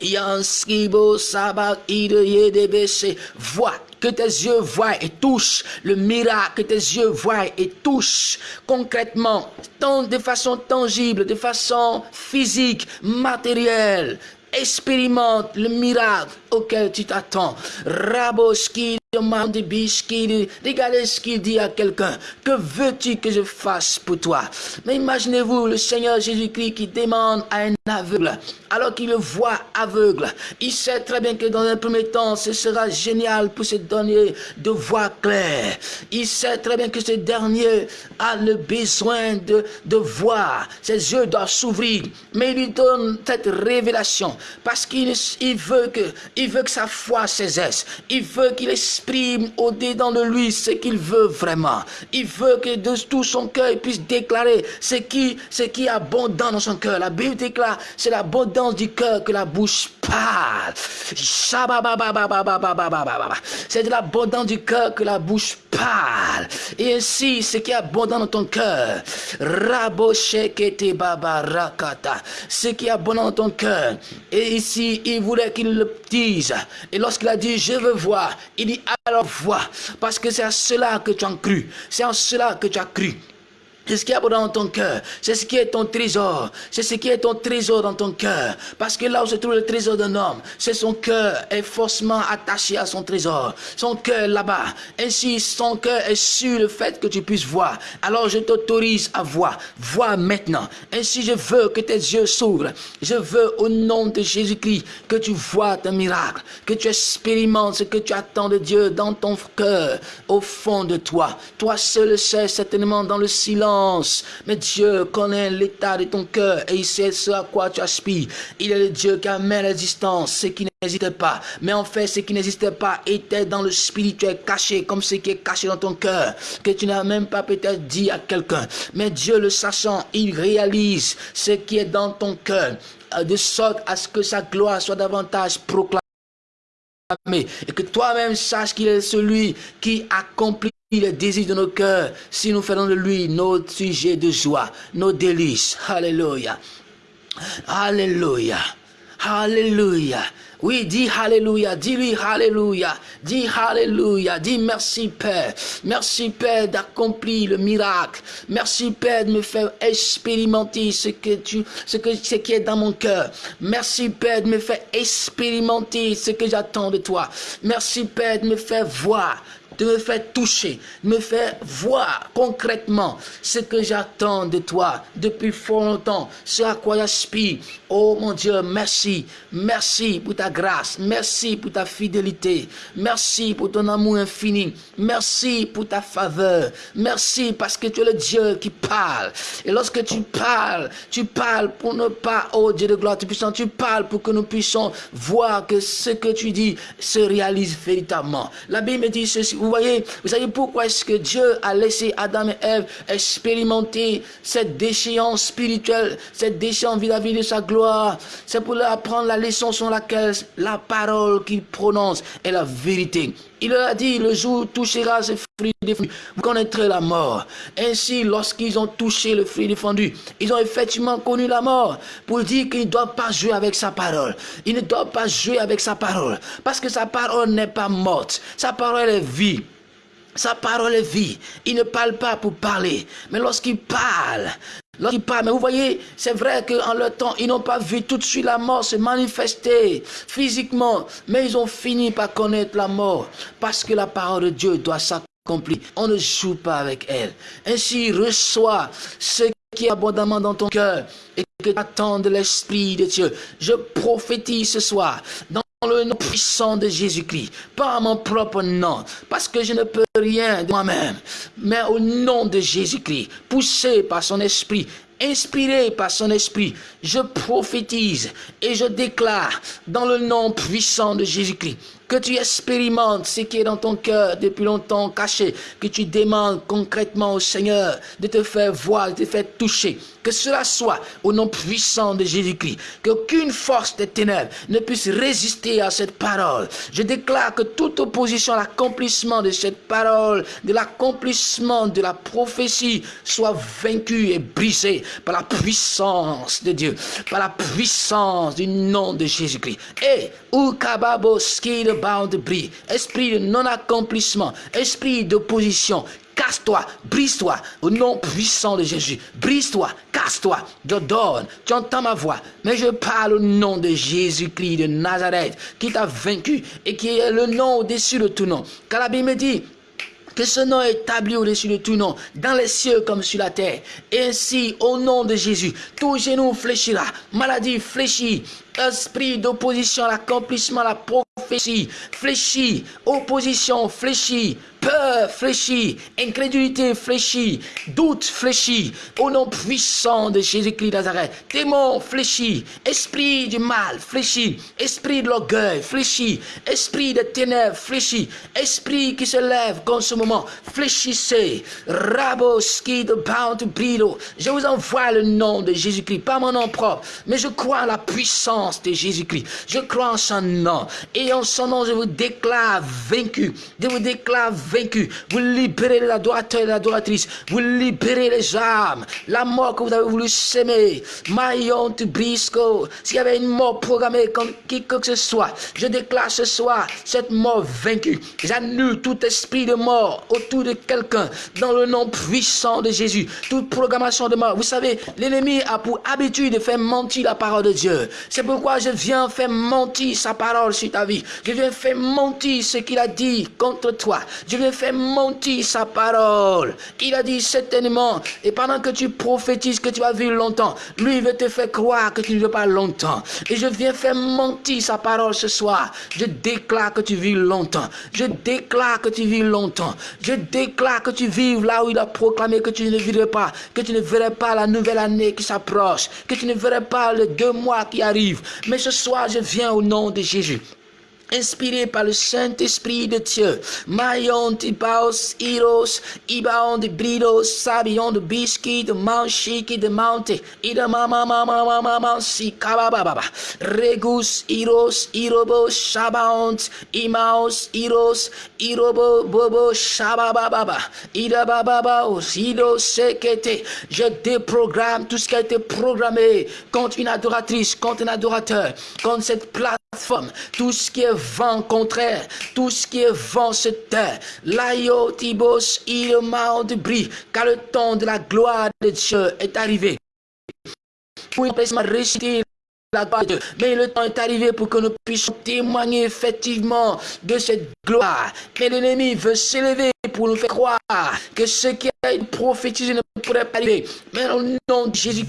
Yanskibo sabat ide Vois que tes yeux voient et touchent le miracle, que tes yeux voient et touchent concrètement, de façon tangible, de façon physique, matérielle. Expérimente le miracle auquel tu t'attends. Raboski demande Bishki, regardez ce qu'il dit à quelqu'un. Que veux-tu que je fasse pour toi? Mais imaginez-vous le Seigneur Jésus-Christ qui demande à un aveugle, alors qu'il le voit aveugle. Il sait très bien que dans un premier temps, ce sera génial pour ce dernier de voir clair. Il sait très bien que ce dernier a le besoin de, de voir. Ses yeux doivent s'ouvrir. Mais il lui donne cette révélation parce qu'il il veut, que, veut que sa foi cesse. Il veut qu'il exprime au-dedans de lui ce qu'il veut vraiment. Il veut que de tout son cœur, il puisse déclarer ce qui, ce qui est abondant dans son cœur. La Bible déclare, c'est l'abondance du cœur que la bouche parle. C'est de l'abondance du cœur que la bouche parle. Et ainsi, ce qui est abondant dans ton cœur, ce qui est abondant dans ton cœur. Et ici, il voulait qu'il le dise. Et lorsqu'il a dit, je veux voir, il dit, alors vois. Parce que c'est à cela que tu as cru. C'est en cela que tu as cru. C'est ce qui est dans ton cœur. C'est ce qui est ton trésor. C'est ce qui est ton trésor dans ton cœur. Parce que là où se trouve le trésor d'un homme, c'est son cœur est forcément attaché à son trésor. Son cœur là-bas. Ainsi, son cœur est sur le fait que tu puisses voir. Alors je t'autorise à voir. Vois maintenant. Ainsi, je veux que tes yeux s'ouvrent. Je veux au nom de Jésus-Christ que tu vois un miracle. Que tu expérimentes ce que tu attends de Dieu dans ton cœur, au fond de toi. Toi seul sais certainement dans le silence mais Dieu connaît l'état de ton cœur et il sait ce à quoi tu aspires. Il est le Dieu qui amène l'existence, ce qui n'existait pas. Mais en fait, ce qui n'existait pas était dans le spirituel caché, comme ce qui est caché dans ton cœur, que tu n'as même pas peut-être dit à quelqu'un. Mais Dieu le sachant, il réalise ce qui est dans ton cœur, euh, de sorte à ce que sa gloire soit davantage proclamée et que toi-même saches qu'il est celui qui accomplit le désir de nos cœurs si nous faisons de lui notre sujet de joie, nos délices. Alléluia. Alléluia. Alléluia. Oui, dis Alléluia, dis-lui Alléluia, dis Alléluia, dis merci Père, merci Père d'accomplir le miracle, merci Père de me faire expérimenter ce que tu, ce que, ce qui est dans mon cœur, merci Père de me faire expérimenter ce que j'attends de toi, merci Père de me faire voir de me faire toucher, de me faire voir concrètement ce que j'attends de toi depuis fort longtemps, ce à quoi j'aspire. Oh mon Dieu, merci, merci pour ta grâce, merci pour ta fidélité, merci pour ton amour infini, merci pour ta faveur, merci parce que tu es le Dieu qui parle. Et lorsque tu parles, tu parles pour ne pas, oh Dieu de gloire, tu tu parles pour que nous puissions voir que ce que tu dis se réalise véritablement. La Bible dit ceci, vous voyez, vous savez pourquoi est-ce que Dieu a laissé Adam et Ève expérimenter cette déchéance spirituelle, cette déchéance vis-à-vis de sa gloire? C'est pour leur apprendre la leçon sur laquelle la parole qu'il prononce est la vérité. Il leur a dit, le jour touchera ce fruit défendu, vous connaîtrez la mort. Ainsi, lorsqu'ils ont touché le fruit défendu, ils ont effectivement connu la mort. Pour dire qu'ils ne doivent pas jouer avec sa parole. Ils ne doivent pas jouer avec sa parole. Parce que sa parole n'est pas morte. Sa parole est vie. Sa parole est vie. Il ne parle pas pour parler. Mais lorsqu'il parle, lorsqu'il parle, mais vous voyez, c'est vrai qu'en leur temps, ils n'ont pas vu tout de suite la mort se manifester physiquement. Mais ils ont fini par connaître la mort. Parce que la parole de Dieu doit s'accomplir. On ne joue pas avec elle. Ainsi, reçoit ce qui est abondamment dans ton cœur et que tu attends de l'Esprit de Dieu. Je prophétise ce soir le nom puissant de Jésus-Christ, pas mon propre nom, parce que je ne peux rien de moi-même, mais au nom de Jésus-Christ, poussé par son esprit, inspiré par son esprit, je prophétise et je déclare dans le nom puissant de Jésus-Christ que tu expérimentes ce qui est dans ton cœur depuis longtemps caché, que tu demandes concrètement au Seigneur de te faire voir, de te faire toucher, que cela soit au nom puissant de Jésus-Christ, qu'aucune force des ténèbres ne puisse résister à cette parole. Je déclare que toute opposition à l'accomplissement de cette parole, de l'accomplissement de la prophétie, soit vaincue et brisée par la puissance de Dieu, par la puissance du nom de Jésus-Christ. Et, ou de de bris, esprit de non-accomplissement, esprit d'opposition, casse-toi, brise-toi, au nom puissant de Jésus, brise-toi, casse-toi, je donne, tu entends ma voix, mais je parle au nom de Jésus-Christ de Nazareth, qui t'a vaincu et qui est le nom au-dessus de tout nom. Car la Bible me dit, que ce nom est établi au-dessus de tout nom, dans les cieux comme sur la terre. Et ainsi, au nom de Jésus, tout genou fléchira, maladie fléchit, Esprit d'opposition à l'accomplissement, à la prophétie, fléchis. Opposition, fléchis peur fléchit, incrédulité fléchit, doute fléchit, au nom puissant de Jésus-Christ Nazareth. Démon fléchit, esprit du mal fléchit, esprit de l'orgueil fléchit, esprit de ténèbres fléchit, esprit qui se lève comme ce moment, fléchissez. Raboski de Bound Brido. Je vous envoie le nom de Jésus-Christ, pas mon nom propre, mais je crois en la puissance de Jésus-Christ. Je crois en son nom. Et en son nom, je vous déclare vaincu. Je vous déclare vaincu. Vous libérez les adorateurs et les adoratrices. Vous libérez les âmes. La mort que vous avez voulu s'aimer. Maillon de Brisco. S'il y avait une mort programmée comme qui que ce soit, je déclare ce soir cette mort vaincue. J'annule tout esprit de mort autour de quelqu'un dans le nom puissant de Jésus. Toute programmation de mort. Vous savez, l'ennemi a pour habitude de faire mentir la parole de Dieu. C'est pourquoi je viens faire mentir sa parole sur ta vie. Je viens faire mentir ce qu'il a dit contre toi. Je viens faire mentir sa parole. Il a dit certainement, et pendant que tu prophétises que tu vas vivre longtemps, lui veut te faire croire que tu ne veux pas longtemps. Et je viens faire mentir sa parole ce soir. Je déclare que tu vis longtemps. Je déclare que tu vis longtemps. Je déclare que tu vives là où il a proclamé que tu ne vivrais pas, que tu ne verrais pas la nouvelle année qui s'approche, que tu ne verrais pas les deux mois qui arrivent. Mais ce soir, je viens au nom de Jésus inspiré par le Saint-Esprit de Dieu. Mayon de Iros, Ibaon de Bridos, Sabion de Biscuit, de Manchiki de Mante, Ida Mama Mama Mama Mansi Kabababa, Regus, Iros, Irobo, Shabaont, Imaos, Iros, Irobo, Bobo, Shabababa, Ida Bababa, Ido Sekete. Je déprogramme tout ce qui a été programmé contre une adoratrice, contre un adorateur, contre cette plateforme, tout ce qui est vent contraire, tout ce qui est vent se tait. L'aïo tibos il de bris, car le temps de la gloire de Dieu est arrivé. Pour la gloire de Dieu. Mais le temps est arrivé pour que nous puissions témoigner effectivement de cette gloire. Mais l'ennemi veut s'élever pour nous faire croire que ce qui a été prophétisé ne pourrait pas arriver. Mais au nom de Jésus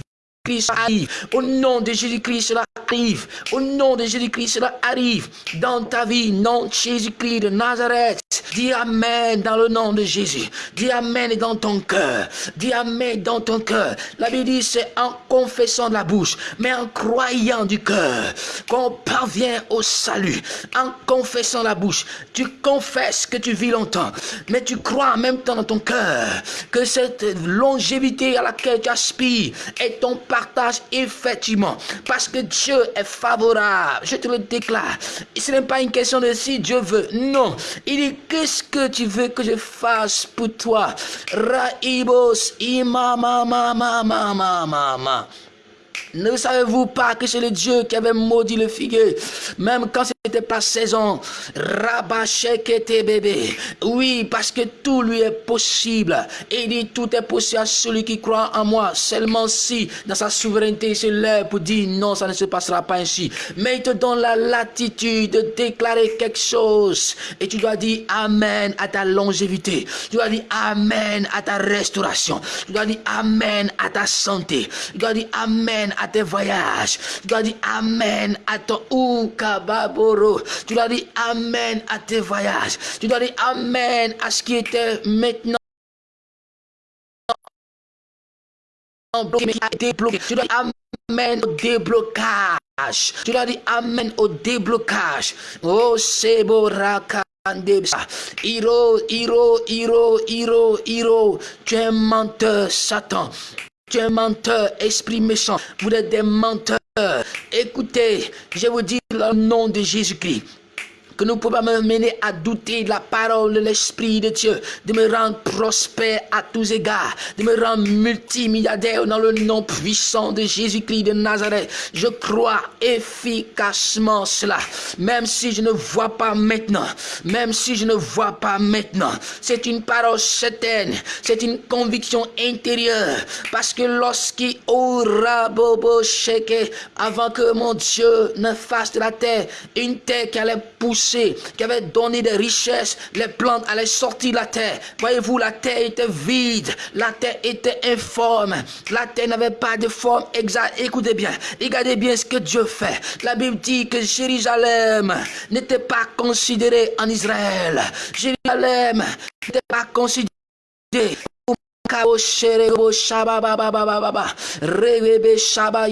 arrive. Au nom de Jésus-Christ, cela arrive. Au nom de Jésus-Christ, cela arrive dans ta vie. Nom Jésus-Christ de Nazareth. Dis Amen dans le nom de Jésus. Dis Amen dans ton cœur. Dis Amen dans ton cœur. La Bible dit c'est en confessant de la bouche, mais en croyant du cœur qu'on parvient au salut. En confessant la bouche, tu confesses que tu vis longtemps, mais tu crois en même temps dans ton cœur que cette longévité à laquelle tu aspires est ton effectivement. Parce que Dieu est favorable. Je te le déclare. Ce n'est pas une question de si Dieu veut. Non. Il dit, qu'est-ce que tu veux que je fasse pour toi? Raibos. Ne savez-vous pas que c'est le Dieu qui avait maudit le figuier, même quand c'était pas saison. Rabachek était bébé. Oui, parce que tout lui est possible. Il dit tout est possible à celui qui croit en moi. Seulement si, dans sa souveraineté, il se lève pour dire non, ça ne se passera pas ainsi. Mais il te donne la latitude de déclarer quelque chose. Et tu dois dire Amen à ta longévité. Tu dois dire Amen à ta restauration. Tu dois dire Amen à ta santé. Tu dois dire Amen à tes voyages. Tu dois dire Amen à ton Oukababoro. Tu dois dire Amen à tes voyages. Tu dois dire Amen à ce qui était maintenant bloqué. Tu dois dire Amen au déblocage. Tu dois dire Amen au déblocage. Oh, c'est Hiro, Hiro, Hiro, Hiro, Hiro, tu es menteur, Satan. Tu es un menteur, esprit méchant. Vous êtes des menteurs. Écoutez, je vous dis le nom de Jésus-Christ que nous pouvons me mener à douter de la parole de l'Esprit de Dieu, de me rendre prospère à tous égards, de me rendre multimilliardaire dans le nom puissant de Jésus-Christ de Nazareth. Je crois efficacement cela, même si je ne vois pas maintenant, même si je ne vois pas maintenant. C'est une parole certaine, c'est une conviction intérieure, parce que lorsqu'il aura bobo avant que mon Dieu ne fasse de la terre une terre qui allait pousser qui avait donné des richesses, les plantes allaient sortir de la terre. Voyez-vous, la terre était vide, la terre était informe, la terre n'avait pas de forme exacte. Écoutez bien, regardez bien ce que Dieu fait. La Bible dit que Jérusalem n'était pas considéré en Israël. Jérusalem n'était pas considéré Shaba.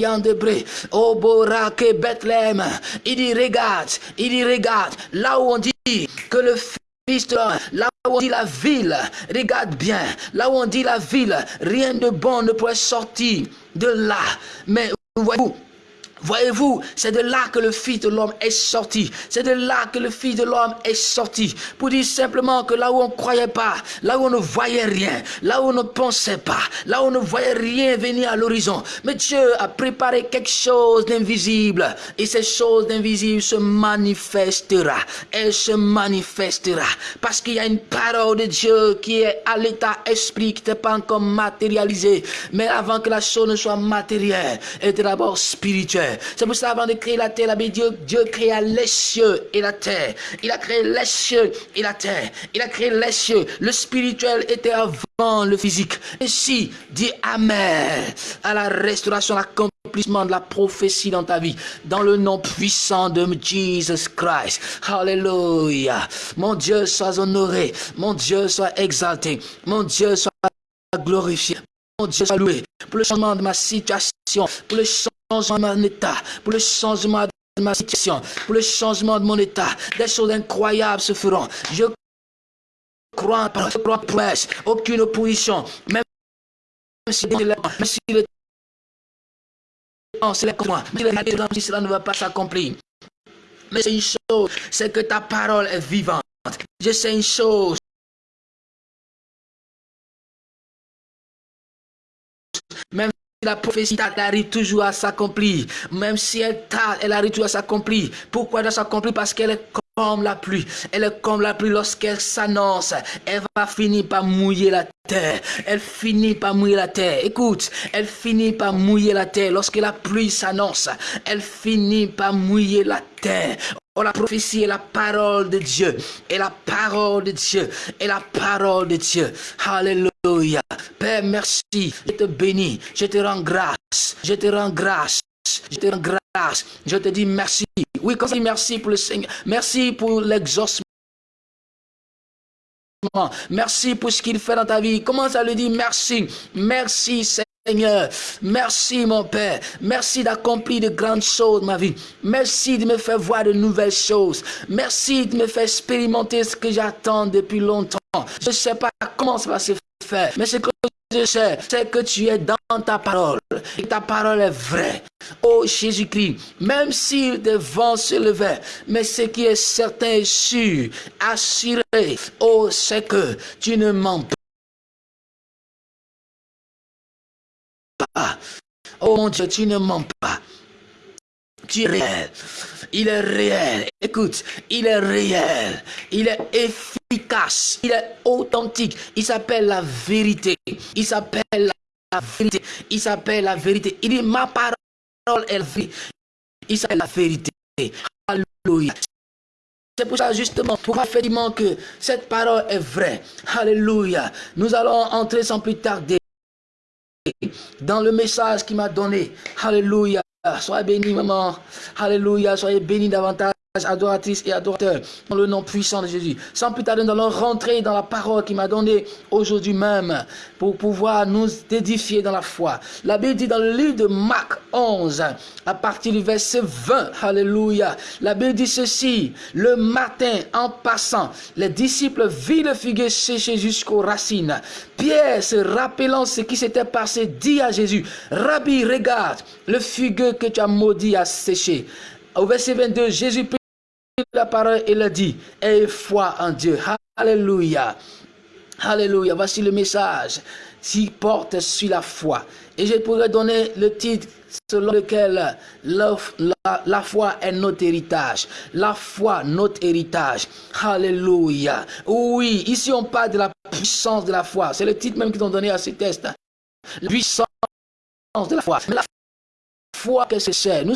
Il dit regarde, il dit regarde. Là où on dit que le fils là où on dit la ville, regarde bien. Là où on dit la ville, rien de bon ne pourrait sortir de là. Mais voyez-vous, Voyez-vous, c'est de là que le Fils de l'homme est sorti. C'est de là que le Fils de l'homme est sorti. Pour dire simplement que là où on ne croyait pas, là où on ne voyait rien, là où on ne pensait pas, là où on ne voyait rien venir à l'horizon. Mais Dieu a préparé quelque chose d'invisible. Et cette chose d'invisible se manifestera. Elle se manifestera. Parce qu'il y a une parole de Dieu qui est à l'état esprit, qui n'est pas encore matérialisée. Mais avant que la chose ne soit matérielle, elle est d'abord spirituelle. C'est pour ça, avant de créer la terre, Dieu, Dieu créa les cieux et la terre. Il a créé les cieux et la terre. Il a créé les cieux. Le spirituel était avant le physique. Ainsi, dis Amen à la restauration, l'accomplissement de la prophétie dans ta vie. Dans le nom puissant de Jesus Christ. Alléluia. Mon Dieu soit honoré. Mon Dieu soit exalté. Mon Dieu soit glorifié. Mon Dieu soit loué pour le changement de ma situation, pour le changement de mon état, pour le changement de ma situation, pour le changement de mon état. Des choses incroyables se feront. Je crois, je crois presse, aucune opposition, même si, même si le temps c'est si cela ne va pas s'accomplir. Mais c'est une chose, c'est que ta parole est vivante. Je sais une chose, même si la prophétie arrive toujours à s'accomplir, même si elle tarde, elle arrive toujours à s'accomplir. Pourquoi elle doit s'accomplir? Parce qu'elle est comme la pluie. Elle est comme la pluie lorsqu'elle s'annonce. Elle va finir par mouiller la terre. Elle finit par mouiller la terre. Écoute, elle finit par mouiller la terre. Lorsque la pluie s'annonce, elle finit par mouiller la terre. Oh, la prophétie est la parole de Dieu. Et la parole de Dieu. Et la parole de Dieu. Alléluia. Père, merci. Je te bénis. Je te rends grâce. Je te rends grâce. Je te rends grâce. Je te dis merci. Oui, comme merci pour le Seigneur. Merci pour l'exaucement. Merci pour ce qu'il fait dans ta vie. Commence à lui dire merci. Merci, Seigneur. Merci mon Père. Merci d'accomplir de grandes choses ma vie. Merci de me faire voir de nouvelles choses. Merci de me faire expérimenter ce que j'attends depuis longtemps. Je ne sais pas comment ça va se faire, mais je sais, c'est que tu es dans ta parole. Et ta parole est vraie. Oh Jésus-Christ, même si des vents se levaient, mais ce qui est certain et sûr, assuré, oh, c'est que tu ne mens pas Oh mon Dieu, tu ne mens pas. Tu es réel. Il est réel. Écoute, il est réel. Il est efficace. Il est authentique. Il s'appelle la vérité. Il s'appelle la vérité. Il s'appelle la vérité. Il dit, ma parole est la. Il s'appelle la vérité. Alléluia. C'est pour ça justement, pour effectivement que cette parole est vraie? Alléluia. Nous allons entrer sans plus tarder dans le message qu'il m'a donné. Alléluia. Soyez bénis, maman. Alléluia. Soyez bénis davantage adoratrices et adorateurs, dans le nom puissant de Jésus. Sans plus tarder, nous allons rentrer dans la parole qu'il m'a donnée aujourd'hui même pour pouvoir nous édifier dans la foi. La Bible dit dans le livre de Marc 11, à partir du verset 20, Alléluia, la Bible dit ceci, le matin en passant, les disciples virent le figuier séché jusqu'aux racines. Pierre, se rappelant ce qui s'était passé, dit à Jésus, Rabbi, regarde, le figuier que tu as maudit a séché. Au verset 22, Jésus la parole et le dit, aie foi en Dieu. Alléluia. Alléluia. Voici le message qui porte sur la foi. Et je pourrais donner le titre selon lequel la, foi est notre héritage. La foi, notre héritage. Alléluia. Oui, ici on parle de la puissance de la foi. C'est le titre même qu'ils ont donné à ce test. La puissance de la foi. La foi, qu'est-ce que c'est? Nous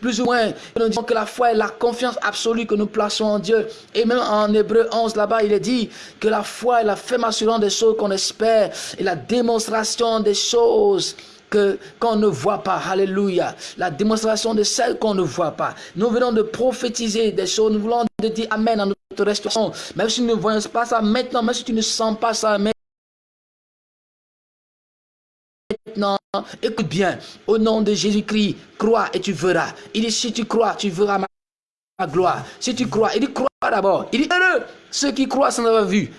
plus ou moins, nous disons que la foi est la confiance absolue que nous plaçons en Dieu. Et même en Hébreu 11, là-bas, il est dit que la foi est la ferme assurance des choses qu'on espère et la démonstration des choses qu'on ne voit pas. Alléluia. La démonstration de celles qu'on ne voit pas. Nous venons de prophétiser des choses. Nous voulons de dire Amen à notre restauration. Même si nous ne voyons pas ça maintenant, même si tu ne sens pas ça maintenant, écoute bien, au nom de Jésus-Christ, crois et tu verras. Il dit, si tu crois, tu verras ma gloire. Si tu crois, il dit, crois d'abord. Il dit, heureux ceux qui croient sans avoir vu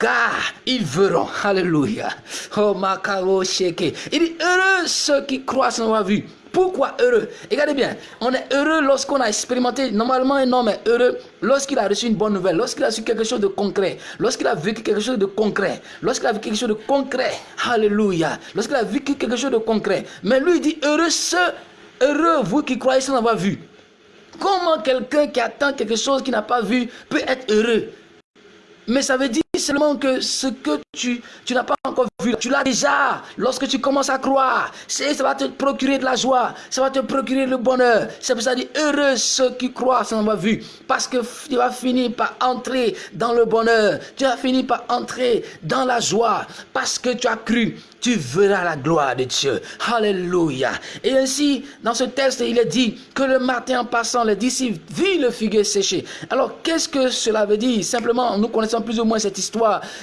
car ils verront. Alléluia. Oh, Makaro Sheke. Il dit heureux ceux qui croient sans avoir vu. Pourquoi heureux? Regardez bien, on est heureux lorsqu'on a expérimenté, normalement un homme est heureux lorsqu'il a reçu une bonne nouvelle, lorsqu'il a reçu quelque chose de concret, lorsqu'il a vécu quelque chose de concret, lorsqu'il a vécu quelque chose de concret. Alléluia. Lorsqu'il a vécu quelque chose de concret. Mais lui il dit heureux ceux, heureux vous qui croyez sans avoir vu. Comment quelqu'un qui attend quelque chose qu'il n'a pas vu peut être heureux? Mais ça veut dire seulement que ce que tu, tu n'as pas encore vu, tu l'as déjà. Lorsque tu commences à croire, ça va te procurer de la joie, ça va te procurer le bonheur. C'est pour ça dire heureux ceux qui croient sans avoir vu. Parce que tu vas finir par entrer dans le bonheur. Tu vas finir par entrer dans la joie. Parce que tu as cru tu verras la gloire de Dieu. Alléluia. Et ainsi, dans ce texte, il est dit que le matin en passant, les disciples virent le figuier séché. Alors, qu'est-ce que cela veut dire? Simplement, nous connaissons plus ou moins cette histoire.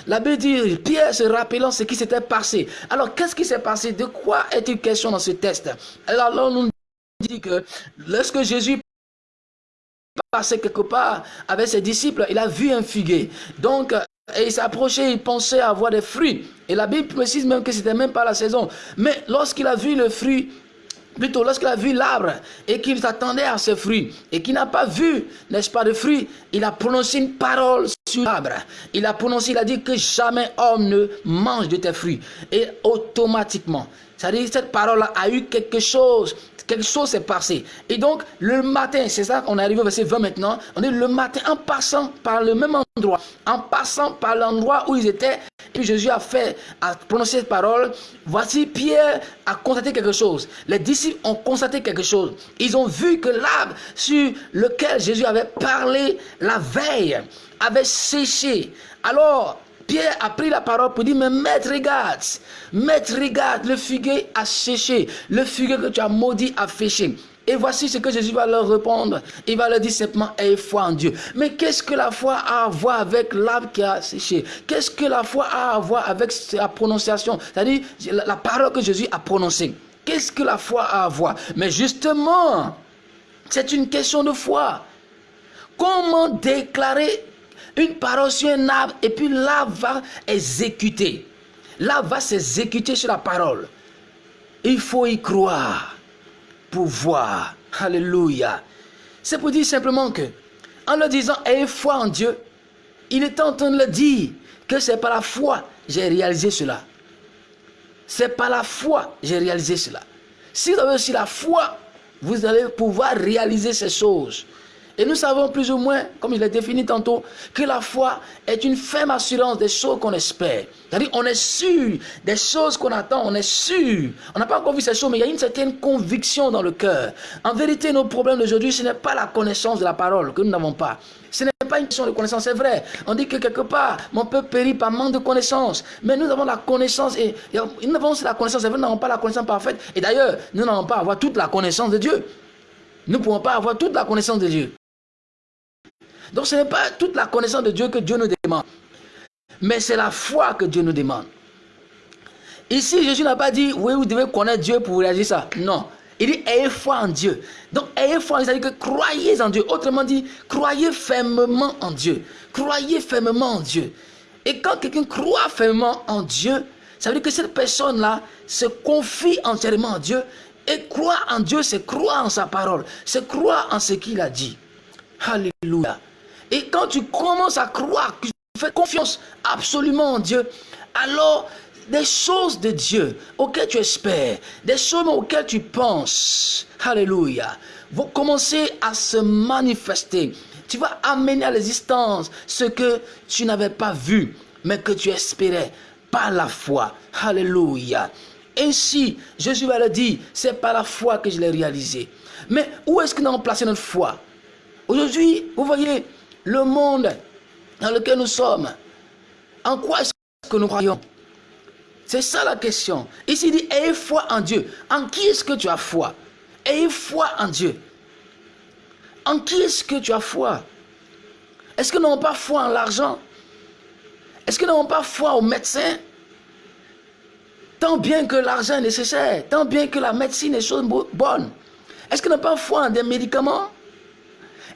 La Bible dit, Pierre se rappelant ce qui s'était passé. Alors, qu'est-ce qui s'est passé? De quoi est-il question dans ce texte? Alors, on nous dit que lorsque Jésus passait quelque part avec ses disciples, il a vu un figuier. Donc, et il s'approchait, il pensait avoir des fruits. Et la Bible précise même que c'était même pas la saison. Mais lorsqu'il a vu le fruit, plutôt lorsqu'il a vu l'arbre et qu'il s'attendait à ce fruit et qu'il n'a pas vu, n'est-ce pas, de fruit, il a prononcé une parole sur l'arbre. Il a prononcé, il a dit que jamais homme ne mange de tes fruits. Et automatiquement, c'est-à-dire cette parole a eu quelque chose quelque chose s'est passé. Et donc, le matin, c'est ça qu'on arrive au verset 20 maintenant, on dit le matin, en passant par le même endroit, en passant par l'endroit où ils étaient, puis Jésus a fait, a prononcé cette parole, voici Pierre a constaté quelque chose. Les disciples ont constaté quelque chose. Ils ont vu que l'arbre sur lequel Jésus avait parlé la veille avait séché. Alors, Pierre a pris la parole pour dire, mais maître, regarde, maître, regarde, le figuier a séché, le figuier que tu as maudit a féché. Et voici ce que Jésus va leur répondre. Il va leur dire simplement, ayez foi en Dieu. Mais qu'est-ce que la foi a à voir avec l'arbre qui a séché? Qu'est-ce que la foi a à voir avec la prononciation? C'est-à-dire la parole que Jésus a prononcée. Qu'est-ce que la foi a à voir? Mais justement, c'est une question de foi. Comment déclarer une parole sur un arbre et puis l'arbre va exécuter. L'arbre va s'exécuter sur la parole. Il faut y croire pour voir. Alléluia. C'est pour dire simplement que, en le disant, ayez foi en Dieu, il est en train de le dire que c'est par la foi que j'ai réalisé cela. C'est par la foi que j'ai réalisé cela. Si vous avez aussi la foi, vous allez pouvoir réaliser ces choses. Et nous savons plus ou moins, comme je l'ai défini tantôt, que la foi est une ferme assurance des choses qu'on espère. C'est-à-dire, on est sûr des choses qu'on attend, on est sûr. On n'a pas encore vu ces choses, mais il y a une certaine conviction dans le cœur. En vérité, nos problèmes d'aujourd'hui, ce n'est pas la connaissance de la parole que nous n'avons pas. Ce n'est pas une question de connaissance, c'est vrai. On dit que quelque part, mon peuple périt par manque de connaissance. Mais nous avons la connaissance, et, nous avons la connaissance, c'est vrai, nous n'avons pas la connaissance parfaite. Et d'ailleurs, nous n'avons pas à avoir toute la connaissance de Dieu. Nous ne pouvons pas avoir toute la connaissance de Dieu. Donc ce n'est pas toute la connaissance de Dieu que Dieu nous demande. Mais c'est la foi que Dieu nous demande. Ici, Jésus n'a pas dit, oui, vous devez connaître Dieu pour réagir ça. Non. Il dit, ayez foi en Dieu. Donc, ayez foi, c'est-à-dire que croyez en Dieu. Autrement dit, croyez fermement en Dieu. Croyez fermement en Dieu. Et quand quelqu'un croit fermement en Dieu, ça veut dire que cette personne-là se confie entièrement en Dieu. Et croire en Dieu, c'est croire en sa parole. C'est croire en ce qu'il a dit. Alléluia. Et quand tu commences à croire, que tu fais confiance absolument en Dieu, alors des choses de Dieu auxquelles tu espères, des choses auxquelles tu penses, Alléluia, vont commencer à se manifester. Tu vas amener à l'existence ce que tu n'avais pas vu, mais que tu espérais par la foi. Alléluia. Ainsi, Jésus va le dire, c'est par la foi que je l'ai réalisé. Mais où est-ce que nous avons placé notre foi? Aujourd'hui, vous voyez, le monde dans lequel nous sommes, en quoi est-ce que nous croyons? C'est ça la question. Ici, il dit, ayez foi en Dieu. En qui est-ce que tu as foi? Ayez foi en Dieu. En qui est-ce que tu as foi? Est-ce que nous n'avons pas foi en l'argent? Est-ce que nous n'avons pas foi aux médecins Tant bien que l'argent est nécessaire, tant bien que la médecine est chose bonne. Est-ce que nous n'avons pas foi en des médicaments?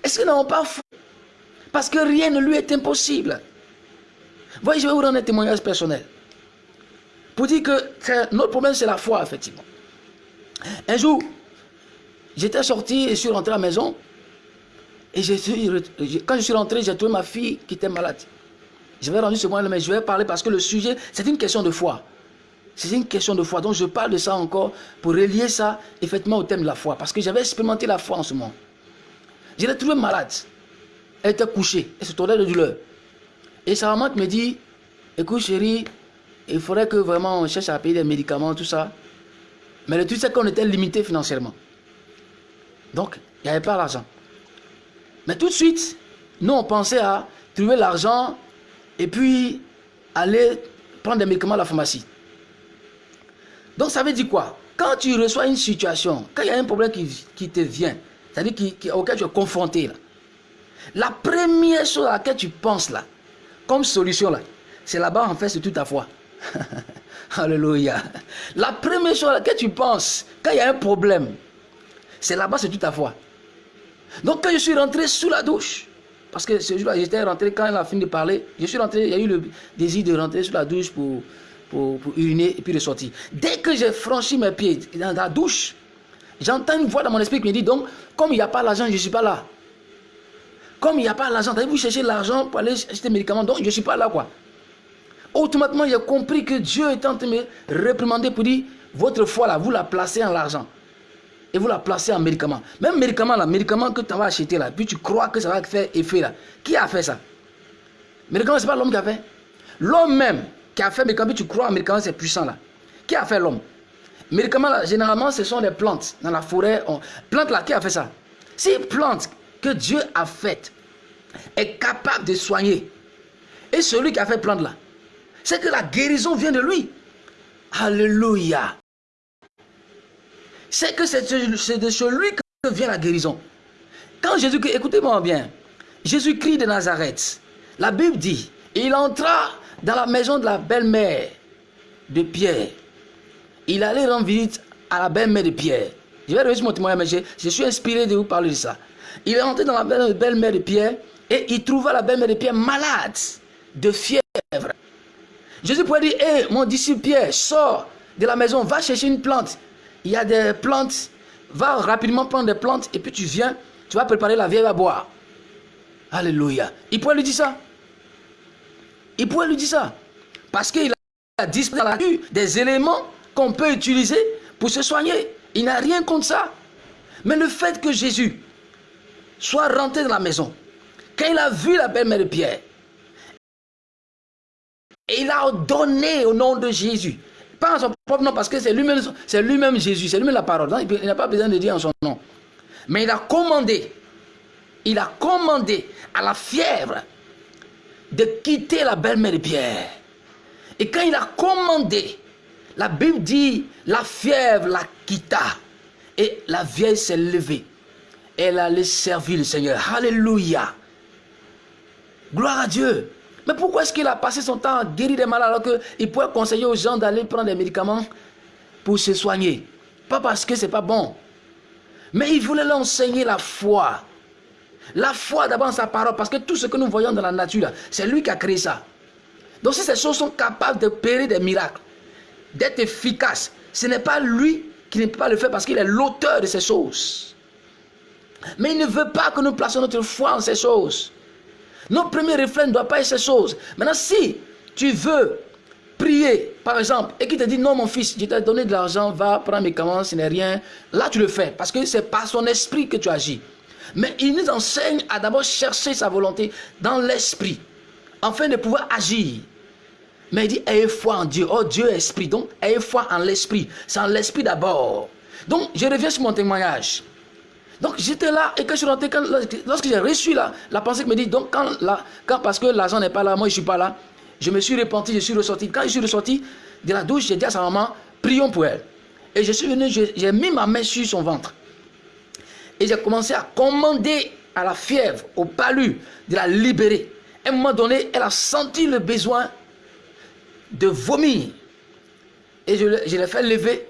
Est-ce nous n'avons pas foi Parce que rien ne lui est impossible. Voyez, je vais vous rendre un témoignage personnel. Pour dire que notre problème, c'est la foi, effectivement. Un jour, j'étais sorti et je suis rentré à la maison. Et quand je suis rentré, j'ai trouvé ma fille qui était malade. Je vais rendre ce moyen, mais je vais parler parce que le sujet, c'est une question de foi. C'est une question de foi. Donc je parle de ça encore pour relier ça effectivement au thème de la foi. Parce que j'avais expérimenté la foi en ce moment. Je l'ai trouvée malade. Elle était couchée. Elle se tournait de douleur. Et sa maman me dit, écoute chérie, il faudrait que vraiment on cherche à payer des médicaments, tout ça. Mais le truc c'est qu'on était limité financièrement. Donc, il n'y avait pas l'argent. Mais tout de suite, nous on pensait à trouver l'argent et puis aller prendre des médicaments à la pharmacie. Donc ça veut dire quoi? Quand tu reçois une situation, quand il y a un problème qui, te vient, c'est-à-dire auquel tu es confronté, là, la première chose à laquelle tu penses là, comme solution là, c'est là-bas en fait, c'est toute ta foi. Alléluia. La première chose à laquelle tu penses, quand il y a un problème, c'est là-bas, c'est toute ta foi. Donc quand je suis rentré sous la douche, parce que ce jour-là, j'étais rentré quand elle a fini de parler, je suis rentré, il y a eu le désir de rentrer sous la douche pour pour, uriner et puis ressortir. Dès que j'ai franchi mes pieds dans la douche, j'entends une voix dans mon esprit qui me dit donc, comme il n'y a pas l'argent, je ne suis pas là. Comme il n'y a pas l'argent, vous chercher l'argent pour aller acheter des médicaments, donc je ne suis pas là quoi. Automatiquement, j'ai compris que Dieu est en train de me réprimander pour dire, votre foi là, vous la placez en l'argent. Et vous la placez en médicament. Même médicament là, médicament que tu vas acheter là, puis tu crois que ça va faire effet là. Qui a fait ça? Médicament, ce n'est pas l'homme qui a fait. L'homme même, qui a fait médicament, tu crois en médicament, c'est puissant là. Qui a fait l'homme? Médicaments, là, généralement, ce sont des plantes. Dans la forêt, on... plantes là, qui a fait ça? Si plante que Dieu a faite est capable de soigner, et celui qui a fait plante là, c'est que la guérison vient de lui. Alléluia. C'est que c'est de celui que vient la guérison. Quand Jésus, écoutez-moi bien, Jésus-Christ de Nazareth, la Bible dit, il entra dans la maison de la belle-mère de Pierre. Il allait rendre visite à la belle-mère de Pierre. Je vais réussir mon témoignage, mais je, suis inspiré de vous parler de ça. Il est rentré dans la belle-mère de Pierre et il trouva la belle-mère de Pierre malade de fièvre. Jésus pourrait dire, hé, mon disciple Pierre, sors de la maison, va chercher une plante. Il y a des plantes, va rapidement prendre des plantes et puis tu viens, tu vas préparer la vieille à boire. Alléluia. Il pourrait lui dire ça. Il pourrait lui dire ça. Parce qu'il a disparu des éléments qu'on peut utiliser pour se soigner. Il n'a rien contre ça. Mais le fait que Jésus soit rentré dans la maison, quand il a vu la belle-mère de Pierre, il a donné au nom de Jésus. Pas en son propre nom, parce que c'est lui-même lui Jésus, c'est lui-même la parole. il n'a pas besoin de dire en son nom. Mais il a commandé, il a commandé à la fièvre de quitter la belle-mère de Pierre. Et quand il a commandé, la Bible dit, la fièvre la quitta. Et la vieille s'est levée. Elle allait servir le Seigneur. Alléluia. Gloire à Dieu. Mais pourquoi est-ce qu'il a passé son temps à guérir des malades alors qu'il pourrait conseiller aux gens d'aller prendre des médicaments pour se soigner? Pas parce que c'est pas bon. Mais il voulait leur enseigner la foi. La foi d'abord sa parole, parce que tout ce que nous voyons dans la nature, c'est lui qui a créé ça. Donc si ces choses sont capables de périr des miracles, d'être efficaces, ce n'est pas lui qui ne peut pas le faire parce qu'il est l'auteur de ces choses. Mais il ne veut pas que nous placions notre foi en ces choses. Notre premier réflexe ne doit pas être ces choses. Maintenant, si tu veux prier, par exemple, et qu'il te dit, non mon fils, je t'ai donné de l'argent, va prendre mes commandes, ce n'est rien, là tu le fais, parce que c'est par son esprit que tu agis. Mais il nous enseigne à d'abord chercher sa volonté dans l'esprit, afin de pouvoir agir. Mais il dit, ayez foi en Dieu. Oh, Dieu esprit. Donc, ayez foi en l'esprit. C'est en l'esprit d'abord. Donc, je reviens sur mon témoignage. Donc j'étais là et quand je suis rentré, lorsque j'ai reçu la, la pensée qui me dit, donc quand, quand parce que l'argent n'est pas là, moi je ne suis pas là, je me suis repenti, je suis ressorti. Quand je suis ressorti de la douche, j'ai dit à sa maman, prions pour elle. Et je suis venu, j'ai mis ma main sur son ventre. Et j'ai commencé à commander à la fièvre, au palu, de la libérer. À un moment donné, elle a senti le besoin de vomir. Et je, l'ai fait lever.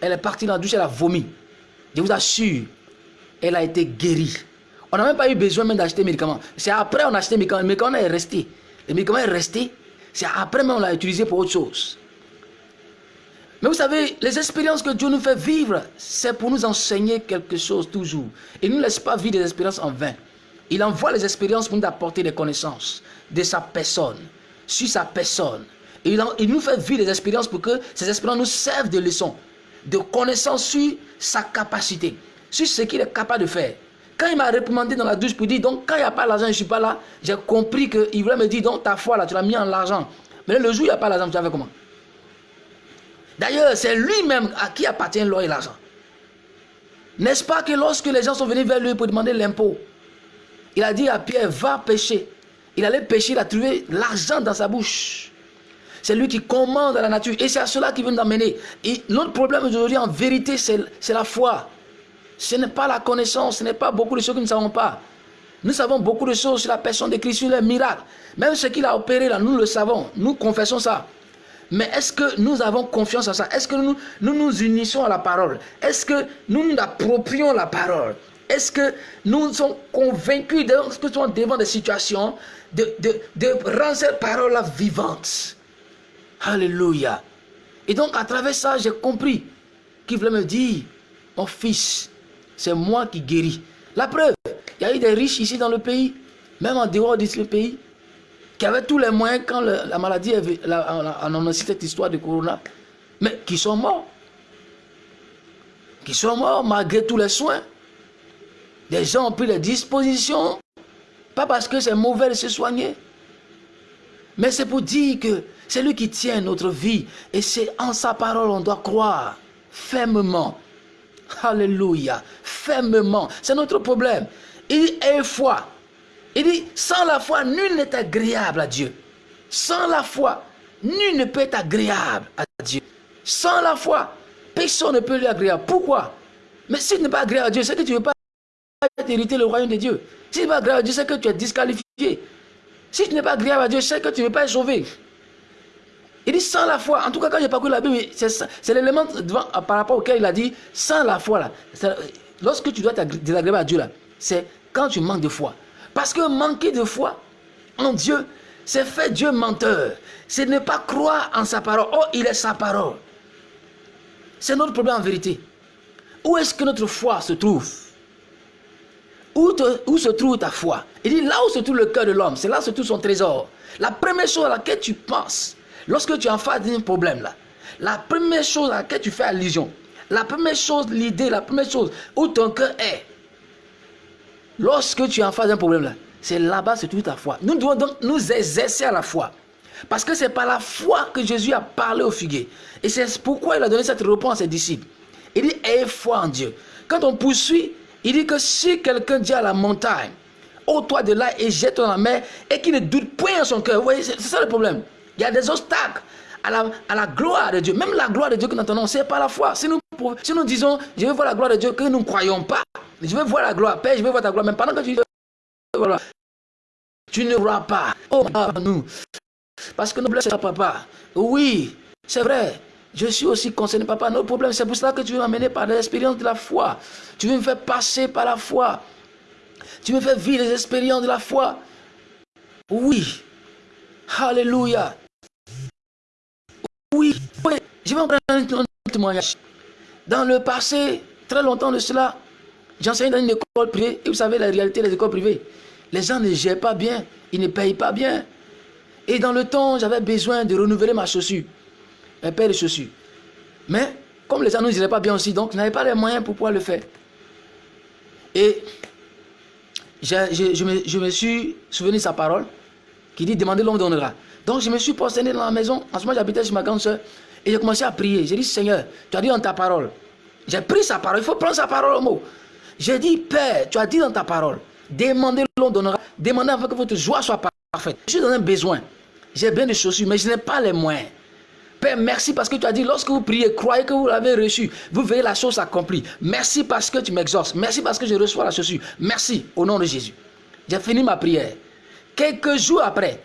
Elle est partie dans la douche, elle a vomi. Je vous assure, elle a été guérie. On n'a même pas eu besoin même d'acheter médicaments. C'est après on a acheté médicaments. Le médicament est resté. Le médicament est resté. C'est après même on l'a utilisé pour autre chose. Mais vous savez, les expériences que Dieu nous fait vivre, c'est pour nous enseigner quelque chose toujours. Il ne nous laisse pas vivre des expériences en vain. Il envoie les expériences pour nous apporter des connaissances de sa personne, sur sa personne. Et il, nous fait vivre des expériences pour que ces expériences nous servent de leçons, de connaissances sur sa capacité, sur ce qu'il est capable de faire. Quand il m'a réprimandé dans la douche pour dire, donc quand il n'y a pas l'argent, je ne suis pas là, j'ai compris qu'il voulait me dire, donc ta foi là, tu l'as mis en l'argent. Mais le jour où il n'y a pas l'argent, tu fait comment? D'ailleurs, c'est lui-même à qui appartient l'or et l'argent. N'est-ce pas que lorsque les gens sont venus vers lui pour demander l'impôt, il a dit à Pierre, va pêcher. Il allait pêcher, il a trouvé l'argent dans sa bouche. C'est lui qui commande la nature. Et c'est à cela qu'il veut nous amener. Et notre problème aujourd'hui, en vérité, c'est la foi. Ce n'est pas la connaissance, ce n'est pas beaucoup de choses que nous ne savons pas. Nous savons beaucoup de choses sur la personne de Christ, sur les miracles. Même ce qu'il a opéré là, nous le savons. Nous confessons ça. Mais est-ce que nous avons confiance en ça? Est-ce que nous, nous, unissons à la parole? Est-ce que nous nous approprions la parole? Est-ce que nous sommes convaincus de que nous sommes devant des situations de, de, de rendre cette parole vivante? Alléluia. Et donc à travers ça, j'ai compris qu'il voulait me dire, mon fils, c'est moi qui guéris. La preuve, il y a eu des riches ici dans le pays, même en dehors de ce pays, qui avaient tous les moyens quand la maladie, on a annoncé cette histoire de Corona, mais qui sont morts. Qui sont morts malgré tous les soins. Des gens ont pris les dispositions, pas parce que c'est mauvais de se soigner, mais c'est pour dire que c'est lui qui tient notre vie. Et c'est en sa parole on doit croire fermement. Alléluia. Fermement. C'est notre problème. Il dit, aie foi. Il dit, sans la foi, nul n'est agréable à Dieu. Sans la foi, nul ne peut être agréable à Dieu. Sans la foi, personne ne peut lui agréable. Pourquoi? Mais si tu n'es pas agréable à Dieu, c'est que tu ne veux pas hériter le royaume de Dieu. Si tu n'es pas agréable à Dieu, c'est que tu es disqualifié. Si tu n'es pas agréable à Dieu, c'est que tu ne veux pas être sauvé. Il dit sans la foi. En tout cas, quand j'ai parcouru la Bible, c'est l'élément par rapport auquel il a dit sans la foi. Là, lorsque tu dois désagréable à Dieu, c'est quand tu manques de foi. Parce que manquer de foi en Dieu, c'est faire Dieu menteur. C'est ne pas croire en sa parole. Oh, il est sa parole. C'est notre problème en vérité. Où est-ce que notre foi se trouve? Où, se trouve ta foi? Il dit là où se trouve le cœur de l'homme, c'est là où se trouve son trésor. La première chose à laquelle tu penses, Lorsque tu es en face d'un problème là, la première chose à laquelle tu fais allusion, la première chose, l'idée, la première chose où ton cœur est, lorsque tu es en face d'un problème là, c'est là-bas c'est toute ta foi. Nous devons donc nous exercer à la foi. Parce que c'est par la foi que Jésus a parlé au figuier. Et c'est pourquoi il a donné cette réponse à ses disciples. Il dit, aie foi en Dieu. Quand on poursuit, il dit que si quelqu'un dit à la montagne, ô toi de là et jette dans la mer, et qu'il ne doute point en son cœur, vous voyez, c'est ça le problème. Il y a des obstacles à la, gloire de Dieu. Même la gloire de Dieu que nous entendons, c'est pas la foi. Si nous, disons, je veux voir la gloire de Dieu, que nous ne croyons pas, je veux voir la gloire, Père, je veux voir ta gloire, même pendant que tu voilà, tu ne crois pas. Oh, nous. Parce que nous blessons papa. Oui, c'est vrai. Je suis aussi concerné, papa. Notre problème, c'est pour cela que tu veux m'amener par l'expérience de la foi. Tu veux me faire passer par la foi. Tu me faire vivre les expériences de la foi. Oui. Alléluia. Oui, je vais en prendre un témoignage. Dans le passé, très longtemps de cela, j'enseignais dans une école privée. Et vous savez la réalité des écoles privées. Les gens ne gèrent pas bien, ils ne payent pas bien. Et dans le temps, j'avais besoin de renouveler ma chaussure, un paire de chaussures. Mais comme les gens ne gèrent pas bien aussi, donc je n'avais pas les moyens pour pouvoir le faire. Et je, me, je me suis souvenu de sa parole qui dit demandez l'homme donnera. Donc je me suis prosterné dans la maison. En ce moment, j'habitais chez ma grande soeur. Et j'ai commencé à prier. J'ai dit, Seigneur, tu as dit en ta parole. J'ai pris sa parole. Il faut prendre sa parole au mot. J'ai dit, Père, tu as dit dans ta parole, demandez, l'on donnera. Demandez afin que votre joie soit parfaite. Je suis dans un besoin. J'ai bien des chaussures, mais je n'ai pas les moyens. Père, merci parce que tu as dit, lorsque vous priez, croyez que vous l'avez reçu. Vous verrez la chose accomplie. Merci parce que tu m'exauces. Merci parce que je reçois la chaussure. Merci au nom de Jésus. J'ai fini ma prière. Quelques jours après,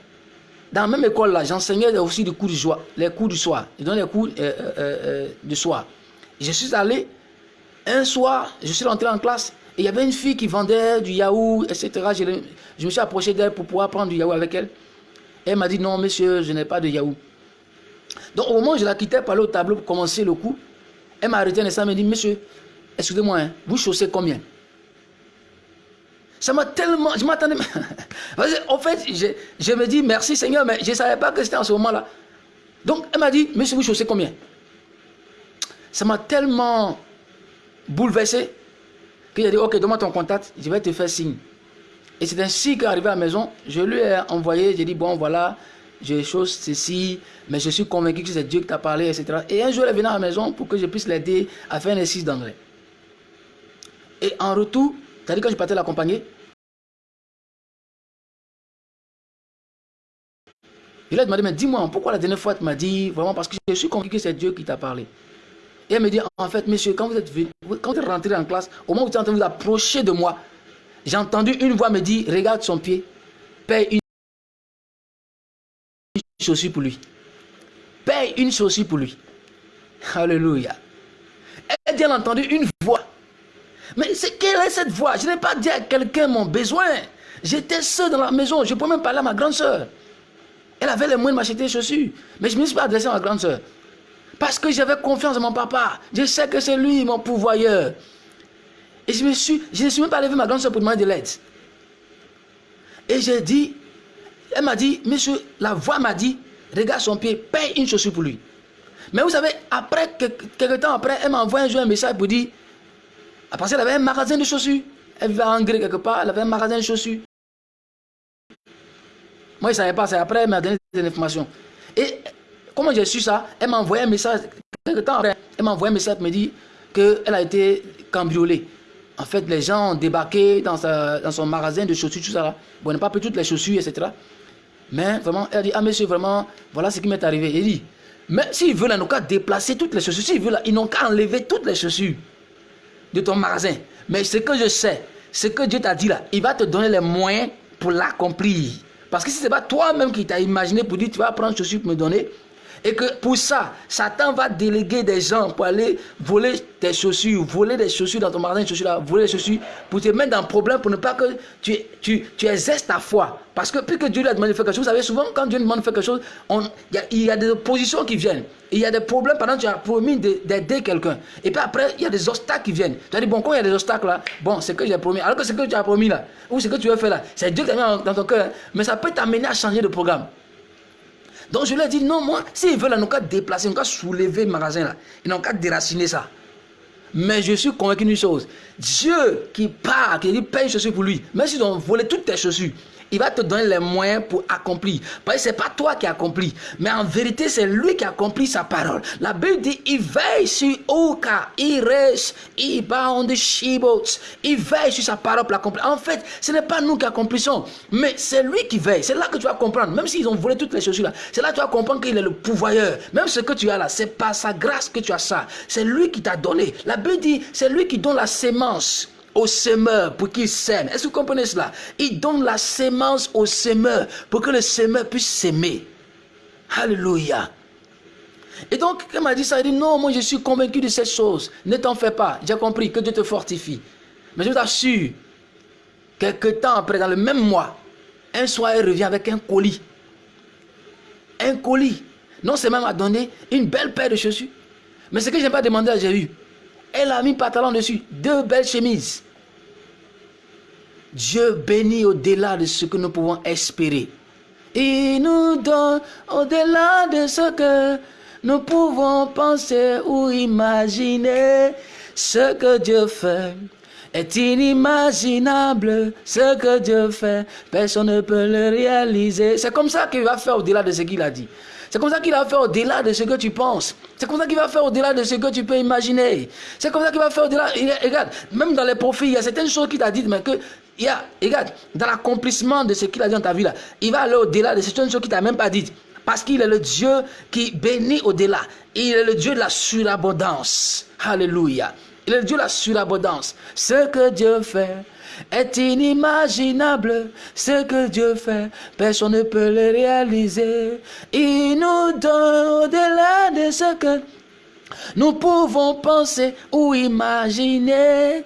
dans la même école là, j'enseignais aussi des cours du soir, les cours du soir. Je les cours euh, euh, euh, soir. Je suis allé un soir, je suis rentré en classe et il y avait une fille qui vendait du yaourt, etc. Je, me suis approché d'elle pour pouvoir prendre du yaourt avec elle. Elle m'a dit non, monsieur, je n'ai pas de yaourt. Donc au moment où je la quittais pour aller au tableau pour commencer le coup, elle m'a arrêté instant et m'a dit, monsieur, excusez-moi, hein, vous chaussez combien? Ça m'a tellement... Je m'attendais... en fait, je, me dis, merci Seigneur, mais je ne savais pas que c'était en ce moment-là. Donc elle m'a dit, monsieur, vous chaussez combien? Ça m'a tellement bouleversé qu'il a dit, ok, donne-moi ton contact, je vais te faire signe. Et c'est ainsi qu'arrivé à la maison, je lui ai envoyé, j'ai dit, bon, voilà, j'ai chose ceci, mais je suis convaincu que c'est Dieu qui t'a parlé, etc. Et un jour, elle est venue à la maison pour que je puisse l'aider à faire un exercice d'anglais. Et en retour, cest à quand je partais l'accompagner, je lui ai demandé, mais dis-moi, pourquoi la dernière fois tu m'as dit, vraiment, parce que je suis convaincu que c'est Dieu qui t'a parlé. Et elle me dit, en fait, monsieur, quand vous êtes, quand vous êtes rentré en classe, au moment où vous êtes en train de vous approcher de moi, j'ai entendu une voix me dire, regarde son pied, paye une chaussure pour lui. Paye une chaussure pour lui. Alléluia. Elle dit, elle a entendu une voix. Mais c'est quelle est cette voix? Je n'ai pas dit à quelqu'un mon besoin. J'étais seul dans la maison. Je ne pouvais même parler à ma grande soeur. Elle avait les moyens de m'acheter des chaussures. Mais je ne me suis pas adressé à ma grande soeur. Parce que j'avais confiance en mon papa. Je sais que c'est lui mon pourvoyeur. Et je me suis, je ne suis même pas levé ma grande soeur pour demander de l'aide. Et j'ai dit, elle m'a dit, monsieur, la voix m'a dit, regarde son pied, paye une chaussure pour lui. Mais vous savez, après, quelques temps après, elle m'a envoyé un, jour un message pour dire, parce qu'elle avait un magasin de chaussures. Elle vivait en Grèce quelque part, elle avait un magasin de chaussures. Moi, je ne savais pas, c'est après, elle m'a donné des informations. Et comment j'ai su ça? Elle m'a envoyé un message, quelques temps après, elle m'a envoyé un message pour me dire qu'elle a été cambriolée. En fait, les gens ont débarqué dans, son magasin de chaussures, tout ça. Bon, on n'a pas pris toutes les chaussures, etc. Mais vraiment, elle dit, ah monsieur, vraiment, voilà ce qui m'est arrivé. Il dit, mais s'ils veulent, ils n'ont qu'à déplacer toutes les chaussures. S'ils veulent, ils n'ont qu'à enlever toutes les chaussures de ton magasin. Mais ce que je sais, ce que Dieu t'a dit là, il va te donner les moyens pour l'accomplir. Parce que si ce n'est pas toi-même qui t'as imaginé pour dire, tu vas prendre une chaussure pour me donner, et que pour ça, Satan va déléguer des gens pour aller voler tes chaussures, voler des chaussures dans ton magasin de chaussures, là, voler des chaussures pour te mettre dans un problème, pour ne pas que tu, tu, tu exerces ta foi. Parce que puis que Dieu lui a demandé de faire quelque chose, vous savez, souvent quand Dieu demande de faire quelque chose, il y, a des oppositions qui viennent. Il y a des problèmes pendant que tu as promis d'aider quelqu'un. Et puis après, il y a des obstacles qui viennent. Tu as dit, bon, quand il y a des obstacles là, bon, c'est que j'ai promis. Alors que ce que tu as promis là, ou ce que tu veux faire là, c'est Dieu qui a mis dans ton cœur. Mais ça peut t'amener à changer de programme. Donc je lui ai dit, non, moi, s'ils veulent, ils n'ont qu'à déplacer, ils n'ont qu'à soulever le magasin là. Ils n'ont qu'à déraciner ça. Mais je suis convaincu d'une chose. Dieu qui part, qui paye une chaussure pour lui, même s'ils ont volé toutes tes chaussures, il va te donner les moyens pour accomplir. Parce que ce n'est pas toi qui accomplis, mais en vérité, c'est lui qui accomplit sa parole. La Bible dit, il veille sur Oka, il reste, il bound the il veille sur sa parole pour l'accomplir. En fait, ce n'est pas nous qui accomplissons, mais c'est lui qui veille. C'est là que tu vas comprendre, même s'ils ont volé toutes les chaussures là, c'est là que tu vas comprendre qu'il est le pouvoyeur. Même ce que tu as là, c'est pas sa grâce que tu as ça. C'est lui qui t'a donné. La Bible dit, c'est lui qui donne la sémence au semeur pour qu'il sème. Est-ce que vous comprenez cela? Il donne la sémence au semeur pour que le semeur puisse s'aimer. Alléluia. Et donc, elle m'a dit ça, elle dit non, moi je suis convaincu de cette chose. Ne t'en fais pas, j'ai compris que Dieu te fortifie. Mais je t'assure, quelques temps après, dans le même mois, un soir, elle revient avec un colis. Un colis. Non c'est même à donner une belle paire de chaussures. Mais ce que je n'ai pas demandé à Jésus, elle a mis pantalon dessus, deux belles chemises. Dieu bénit au-delà de ce que nous pouvons espérer. Il nous donne au-delà de ce que nous pouvons penser ou imaginer. Ce que Dieu fait est inimaginable. Ce que Dieu fait, personne ne peut le réaliser. C'est comme ça qu'il va faire au-delà de ce qu'il a dit. C'est comme ça qu'il va faire au-delà de ce que tu penses. C'est comme ça qu'il va faire au-delà de ce que tu peux imaginer. C'est comme ça qu'il va faire au-delà. Regarde, même dans les profils, il y a certaines choses qu'il t'a dites, mais que il y a, regarde, dans l'accomplissement de ce qu'il a dit dans ta vie là, il va aller au-delà de certaines choses qu'il t'a même pas dites. Parce qu'il est le Dieu qui bénit au-delà. Il est le Dieu de la surabondance. Alléluia. Il est le Dieu de la surabondance. Ce que Dieu fait est inimaginable. Ce que Dieu fait, personne ne peut le réaliser. Il nous donne au-delà de ce que nous pouvons penser ou imaginer.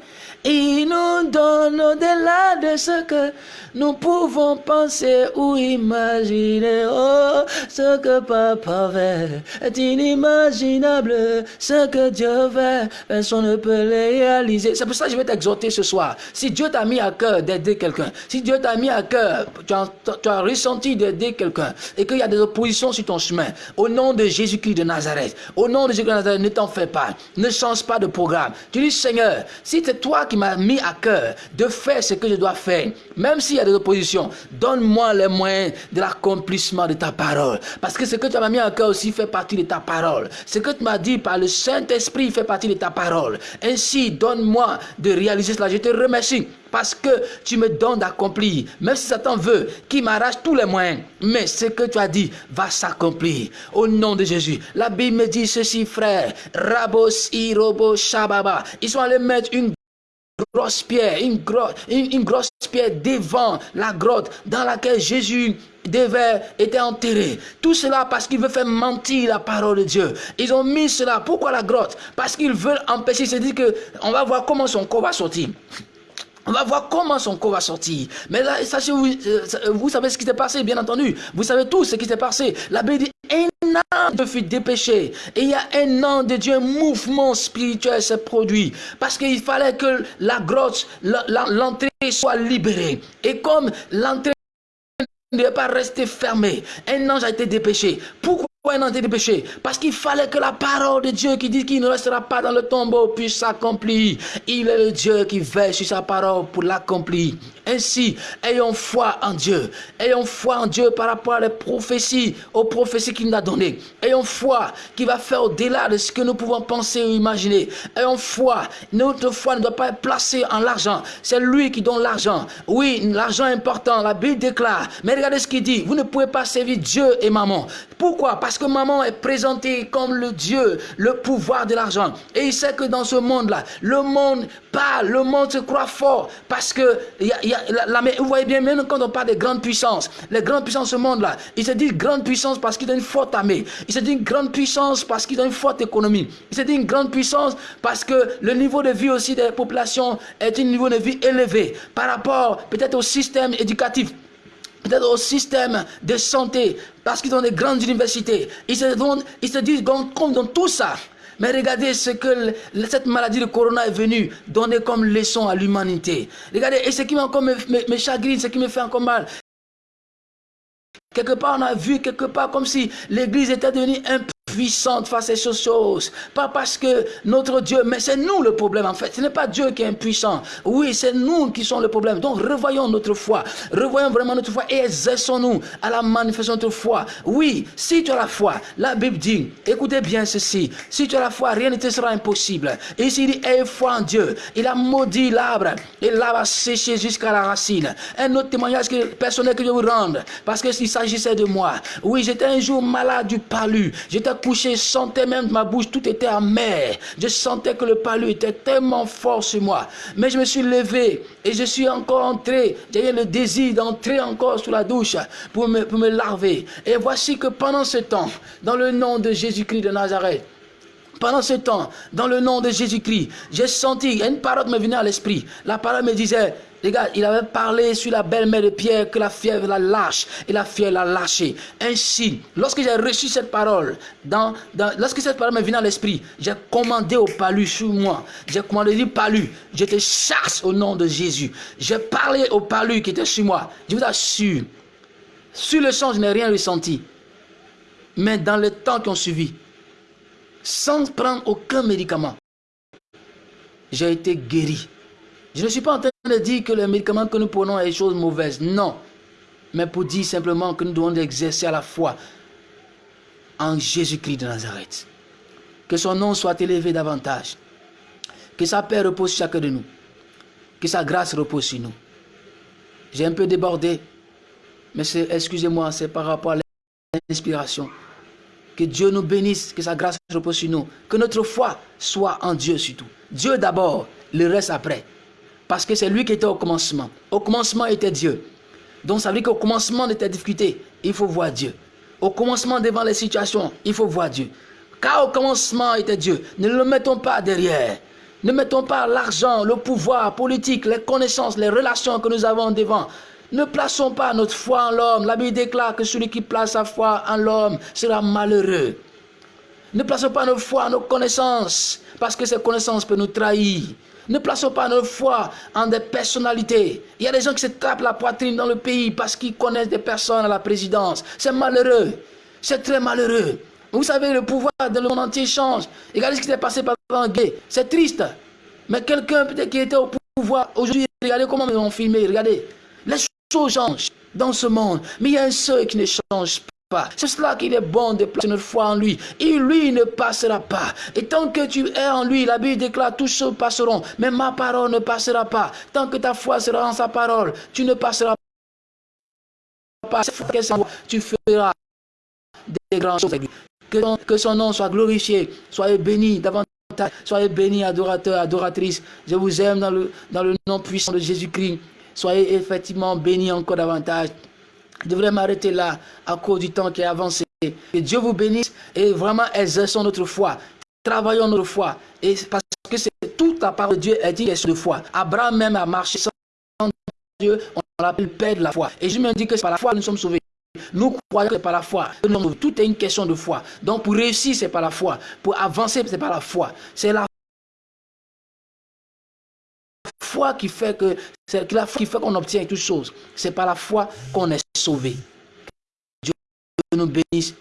Il nous donne au-delà de ce que nous pouvons penser ou imaginer. Oh, ce que papa fait est inimaginable. Ce que Dieu fait, personne ne peut le réaliser. C'est pour ça que je vais t'exhorter ce soir. Si Dieu t'a mis à cœur d'aider quelqu'un, si Dieu t'a mis à cœur, tu as, ressenti d'aider quelqu'un et qu'il y a des oppositions sur ton chemin, au nom de Jésus-Christ de Nazareth, au nom de Jésus-Christ de Nazareth, ne t'en fais pas. Ne change pas de programme. Tu dis, Seigneur, si c'est toi qui m'as mis à cœur de faire ce que je dois faire, même s'il y a des oppositions, donne-moi les moyens de l'accomplissement de ta parole. Parce que ce que tu m'as mis à cœur aussi fait partie de ta parole. Ce que tu m'as dit par le Saint-Esprit fait partie de ta parole. Ainsi, donne-moi de réaliser cela. Je te remercie parce que tu me donnes d'accomplir. Même si Satan veut qu'il m'arrache tous les moyens, mais ce que tu as dit va s'accomplir. Au nom de Jésus. La Bible me dit ceci, frère. Rabos, Irobo, Shababa. Ils sont allés mettre une grosse pierre, une, grosse, une, grosse pierre devant la grotte dans laquelle Jésus devait être enterré. Tout cela parce qu'il veut faire mentir la parole de Dieu. Ils ont mis cela. Pourquoi la grotte? Parce qu'ils veulent empêcher. C'est dire que on va voir comment son corps va sortir. On va voir comment son corps va sortir. Mais là, sachez, vous, euh, vous savez ce qui s'est passé, bien entendu. Vous savez tout ce qui s'est passé. La Bible dit, un an de fut dépêché. Et il y a un an de Dieu, un mouvement spirituel s'est produit. Parce qu'il fallait que la grotte, l'entrée soit libérée. Et comme l'entrée ne pas rester fermée, un ange a été dépêché. Pourquoi un an de péché Parce qu'il fallait que la parole de Dieu qui dit qu'il ne restera pas dans le tombeau puisse s'accomplir. Il est le Dieu qui veille sur sa parole pour l'accomplir. Ainsi, ayons foi en Dieu. Ayons foi en Dieu par rapport à prophéties, aux prophéties qu'il nous a données. Ayons foi qui va faire au-delà de ce que nous pouvons penser ou imaginer. Ayons foi. Notre foi ne doit pas être placée en l'argent. C'est lui qui donne l'argent. Oui, l'argent est important. La Bible déclare. Mais regardez ce qu'il dit. Vous ne pouvez pas servir Dieu et maman. Pourquoi? Parce que maman est présentée comme le Dieu, le pouvoir de l'argent. Et il sait que dans ce monde-là, le monde le monde se croit fort. Parce que vous voyez bien, même quand on parle de grandes puissances, les grandes puissances ce monde-là, il se dit grande puissance parce qu'il a une forte armée. Il se dit une grande puissance parce qu'il a une forte économie. Il se dit une grande puissance parce que le niveau de vie aussi des populations est un niveau de vie élevé par rapport peut-être au système éducatif peut-être au système de santé, parce qu'ils ont des grandes universités. Ils se, ils se disent comme dans tout ça. Mais regardez ce que cette maladie de corona est venue donner comme leçon à l'humanité. Regardez, et ce qui encore me, me, chagrine, ce qui me fait encore mal, Quelque part, on a vu quelque part comme si l'Église était devenue un puissante face à ces choses. Pas parce que notre Dieu, mais c'est nous le problème en fait. Ce n'est pas Dieu qui est impuissant. Oui, c'est nous qui sommes le problème. Donc revoyons notre foi. Revoyons vraiment notre foi et exerçons-nous à la manifestation de notre foi. Oui, si tu as la foi, la Bible dit, écoutez bien ceci, si tu as la foi, rien ne te sera impossible. Et ici il dit, aie foi en Dieu. Il a maudit l'arbre et l'arbre a séché jusqu'à la racine. Un autre témoignage que, personnel que je vous rendre, parce que s'il s'agissait de moi. Oui, j'étais un jour malade du palu. J'étais couché, je sentais même ma bouche, tout était amer. Je sentais que le palu était tellement fort sur moi. Mais je me suis levé et je suis encore entré. J'avais le désir d'entrer encore sous la douche pour me, pour me laver. Et voici que pendant ce temps, dans le nom de Jésus-Christ de Nazareth, pendant ce temps, dans le nom de Jésus-Christ, j'ai senti, une parole me venait à l'esprit. La parole me disait, les gars, il avait parlé sur la belle-mère de Pierre que la fièvre la lâche et la fièvre l'a lâché. Ainsi, lorsque j'ai reçu cette parole, dans, lorsque cette parole me vient à l'esprit, j'ai commandé au palu sur moi. J'ai commandé du palu. Je te chasse au nom de Jésus. J'ai parlé au palu qui était sur moi. Je vous assure, sur le champ, je n'ai rien ressenti. Mais dans les temps qui ont suivi, sans prendre aucun médicament, j'ai été guéri. Je ne suis pas en train de dire que les médicaments que nous prenons sont des choses mauvaises. Non. Mais pour dire simplement que nous devons exercer à la fois en Jésus-Christ de Nazareth. Que son nom soit élevé davantage. Que sa paix repose sur chacun de nous. Que sa grâce repose sur nous. J'ai un peu débordé, mais excusez-moi, c'est par rapport à l'inspiration. Que Dieu nous bénisse, que sa grâce repose sur nous. Que notre foi soit en Dieu surtout. Dieu d'abord, le reste après. Parce que c'est lui qui était au commencement. Au commencement était Dieu. Donc ça veut dire qu'au commencement de tes difficultés, il faut voir Dieu. Au commencement devant les situations, il faut voir Dieu. Car au commencement était Dieu. Ne le mettons pas derrière. Ne mettons pas l'argent, le pouvoir politique, les connaissances, les relations que nous avons devant. Ne plaçons pas notre foi en l'homme. La Bible déclare que celui qui place sa foi en l'homme sera malheureux. Ne plaçons pas nos foi en nos connaissances, parce que ces connaissances peuvent nous trahir. Ne plaçons pas notre foi en des personnalités. Il y a des gens qui se tapent la poitrine dans le pays parce qu'ils connaissent des personnes à la présidence. C'est malheureux. C'est très malheureux. Vous savez, le pouvoir dans le monde entier change. Regardez ce qui s'est passé pendant Gay. C'est triste. Mais quelqu'un peut-être qui était au pouvoir aujourd'hui, regardez comment ils ont filmé. Regardez. Les choses changent dans ce monde. Mais il y a un seul qui ne change C'est cela qu'il est bon de placer notre foi en lui. Et lui ne passera pas. Et tant que tu es en lui, la Bible déclare, tous choses passeront. Mais ma parole ne passera pas. Tant que ta foi sera en sa parole, tu ne passeras pas. Tu feras des grandes choses avec lui. Que, son nom soit glorifié, soyez bénis davantage, soyez bénis adorateurs, adoratrices. Je vous aime dans le, dans le nom puissant de Jésus-Christ. Soyez effectivement bénis encore davantage. Je devrais m'arrêter là à cause du temps qui est avancé. Que Dieu vous bénisse et vraiment exerçons notre foi. Travaillons notre foi. Et parce que c'est toute la parole de Dieu est une question de foi. Abraham même a marché sans Dieu, on l'appelle père de la foi. Et je me dis que c'est par la foi que nous sommes sauvés. Nous croyons que c'est par la foi. Tout est une question de foi. Donc pour réussir, c'est par la foi. Pour avancer, c'est par la foi. C'est la foi qui fait que c'est la foi qui fait qu'on obtient toutes choses. C'est par la foi qu'on est sauvé. Dieu nous bénisse.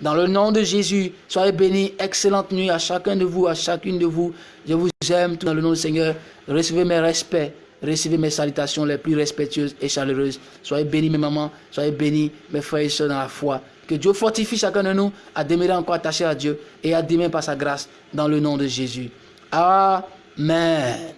Dans le nom de Jésus, soyez bénis. Excellente nuit à chacun de vous, à chacune de vous. Je vous aime tout dans le nom du Seigneur. Recevez mes respects. Recevez mes salutations les plus respectueuses et chaleureuses. Soyez bénis mes mamans, soyez bénis mes frères et soeurs dans la foi. Que Dieu fortifie chacun de nous à demeurer encore attaché à Dieu et à demeurer par sa grâce dans le nom de Jésus. Amen.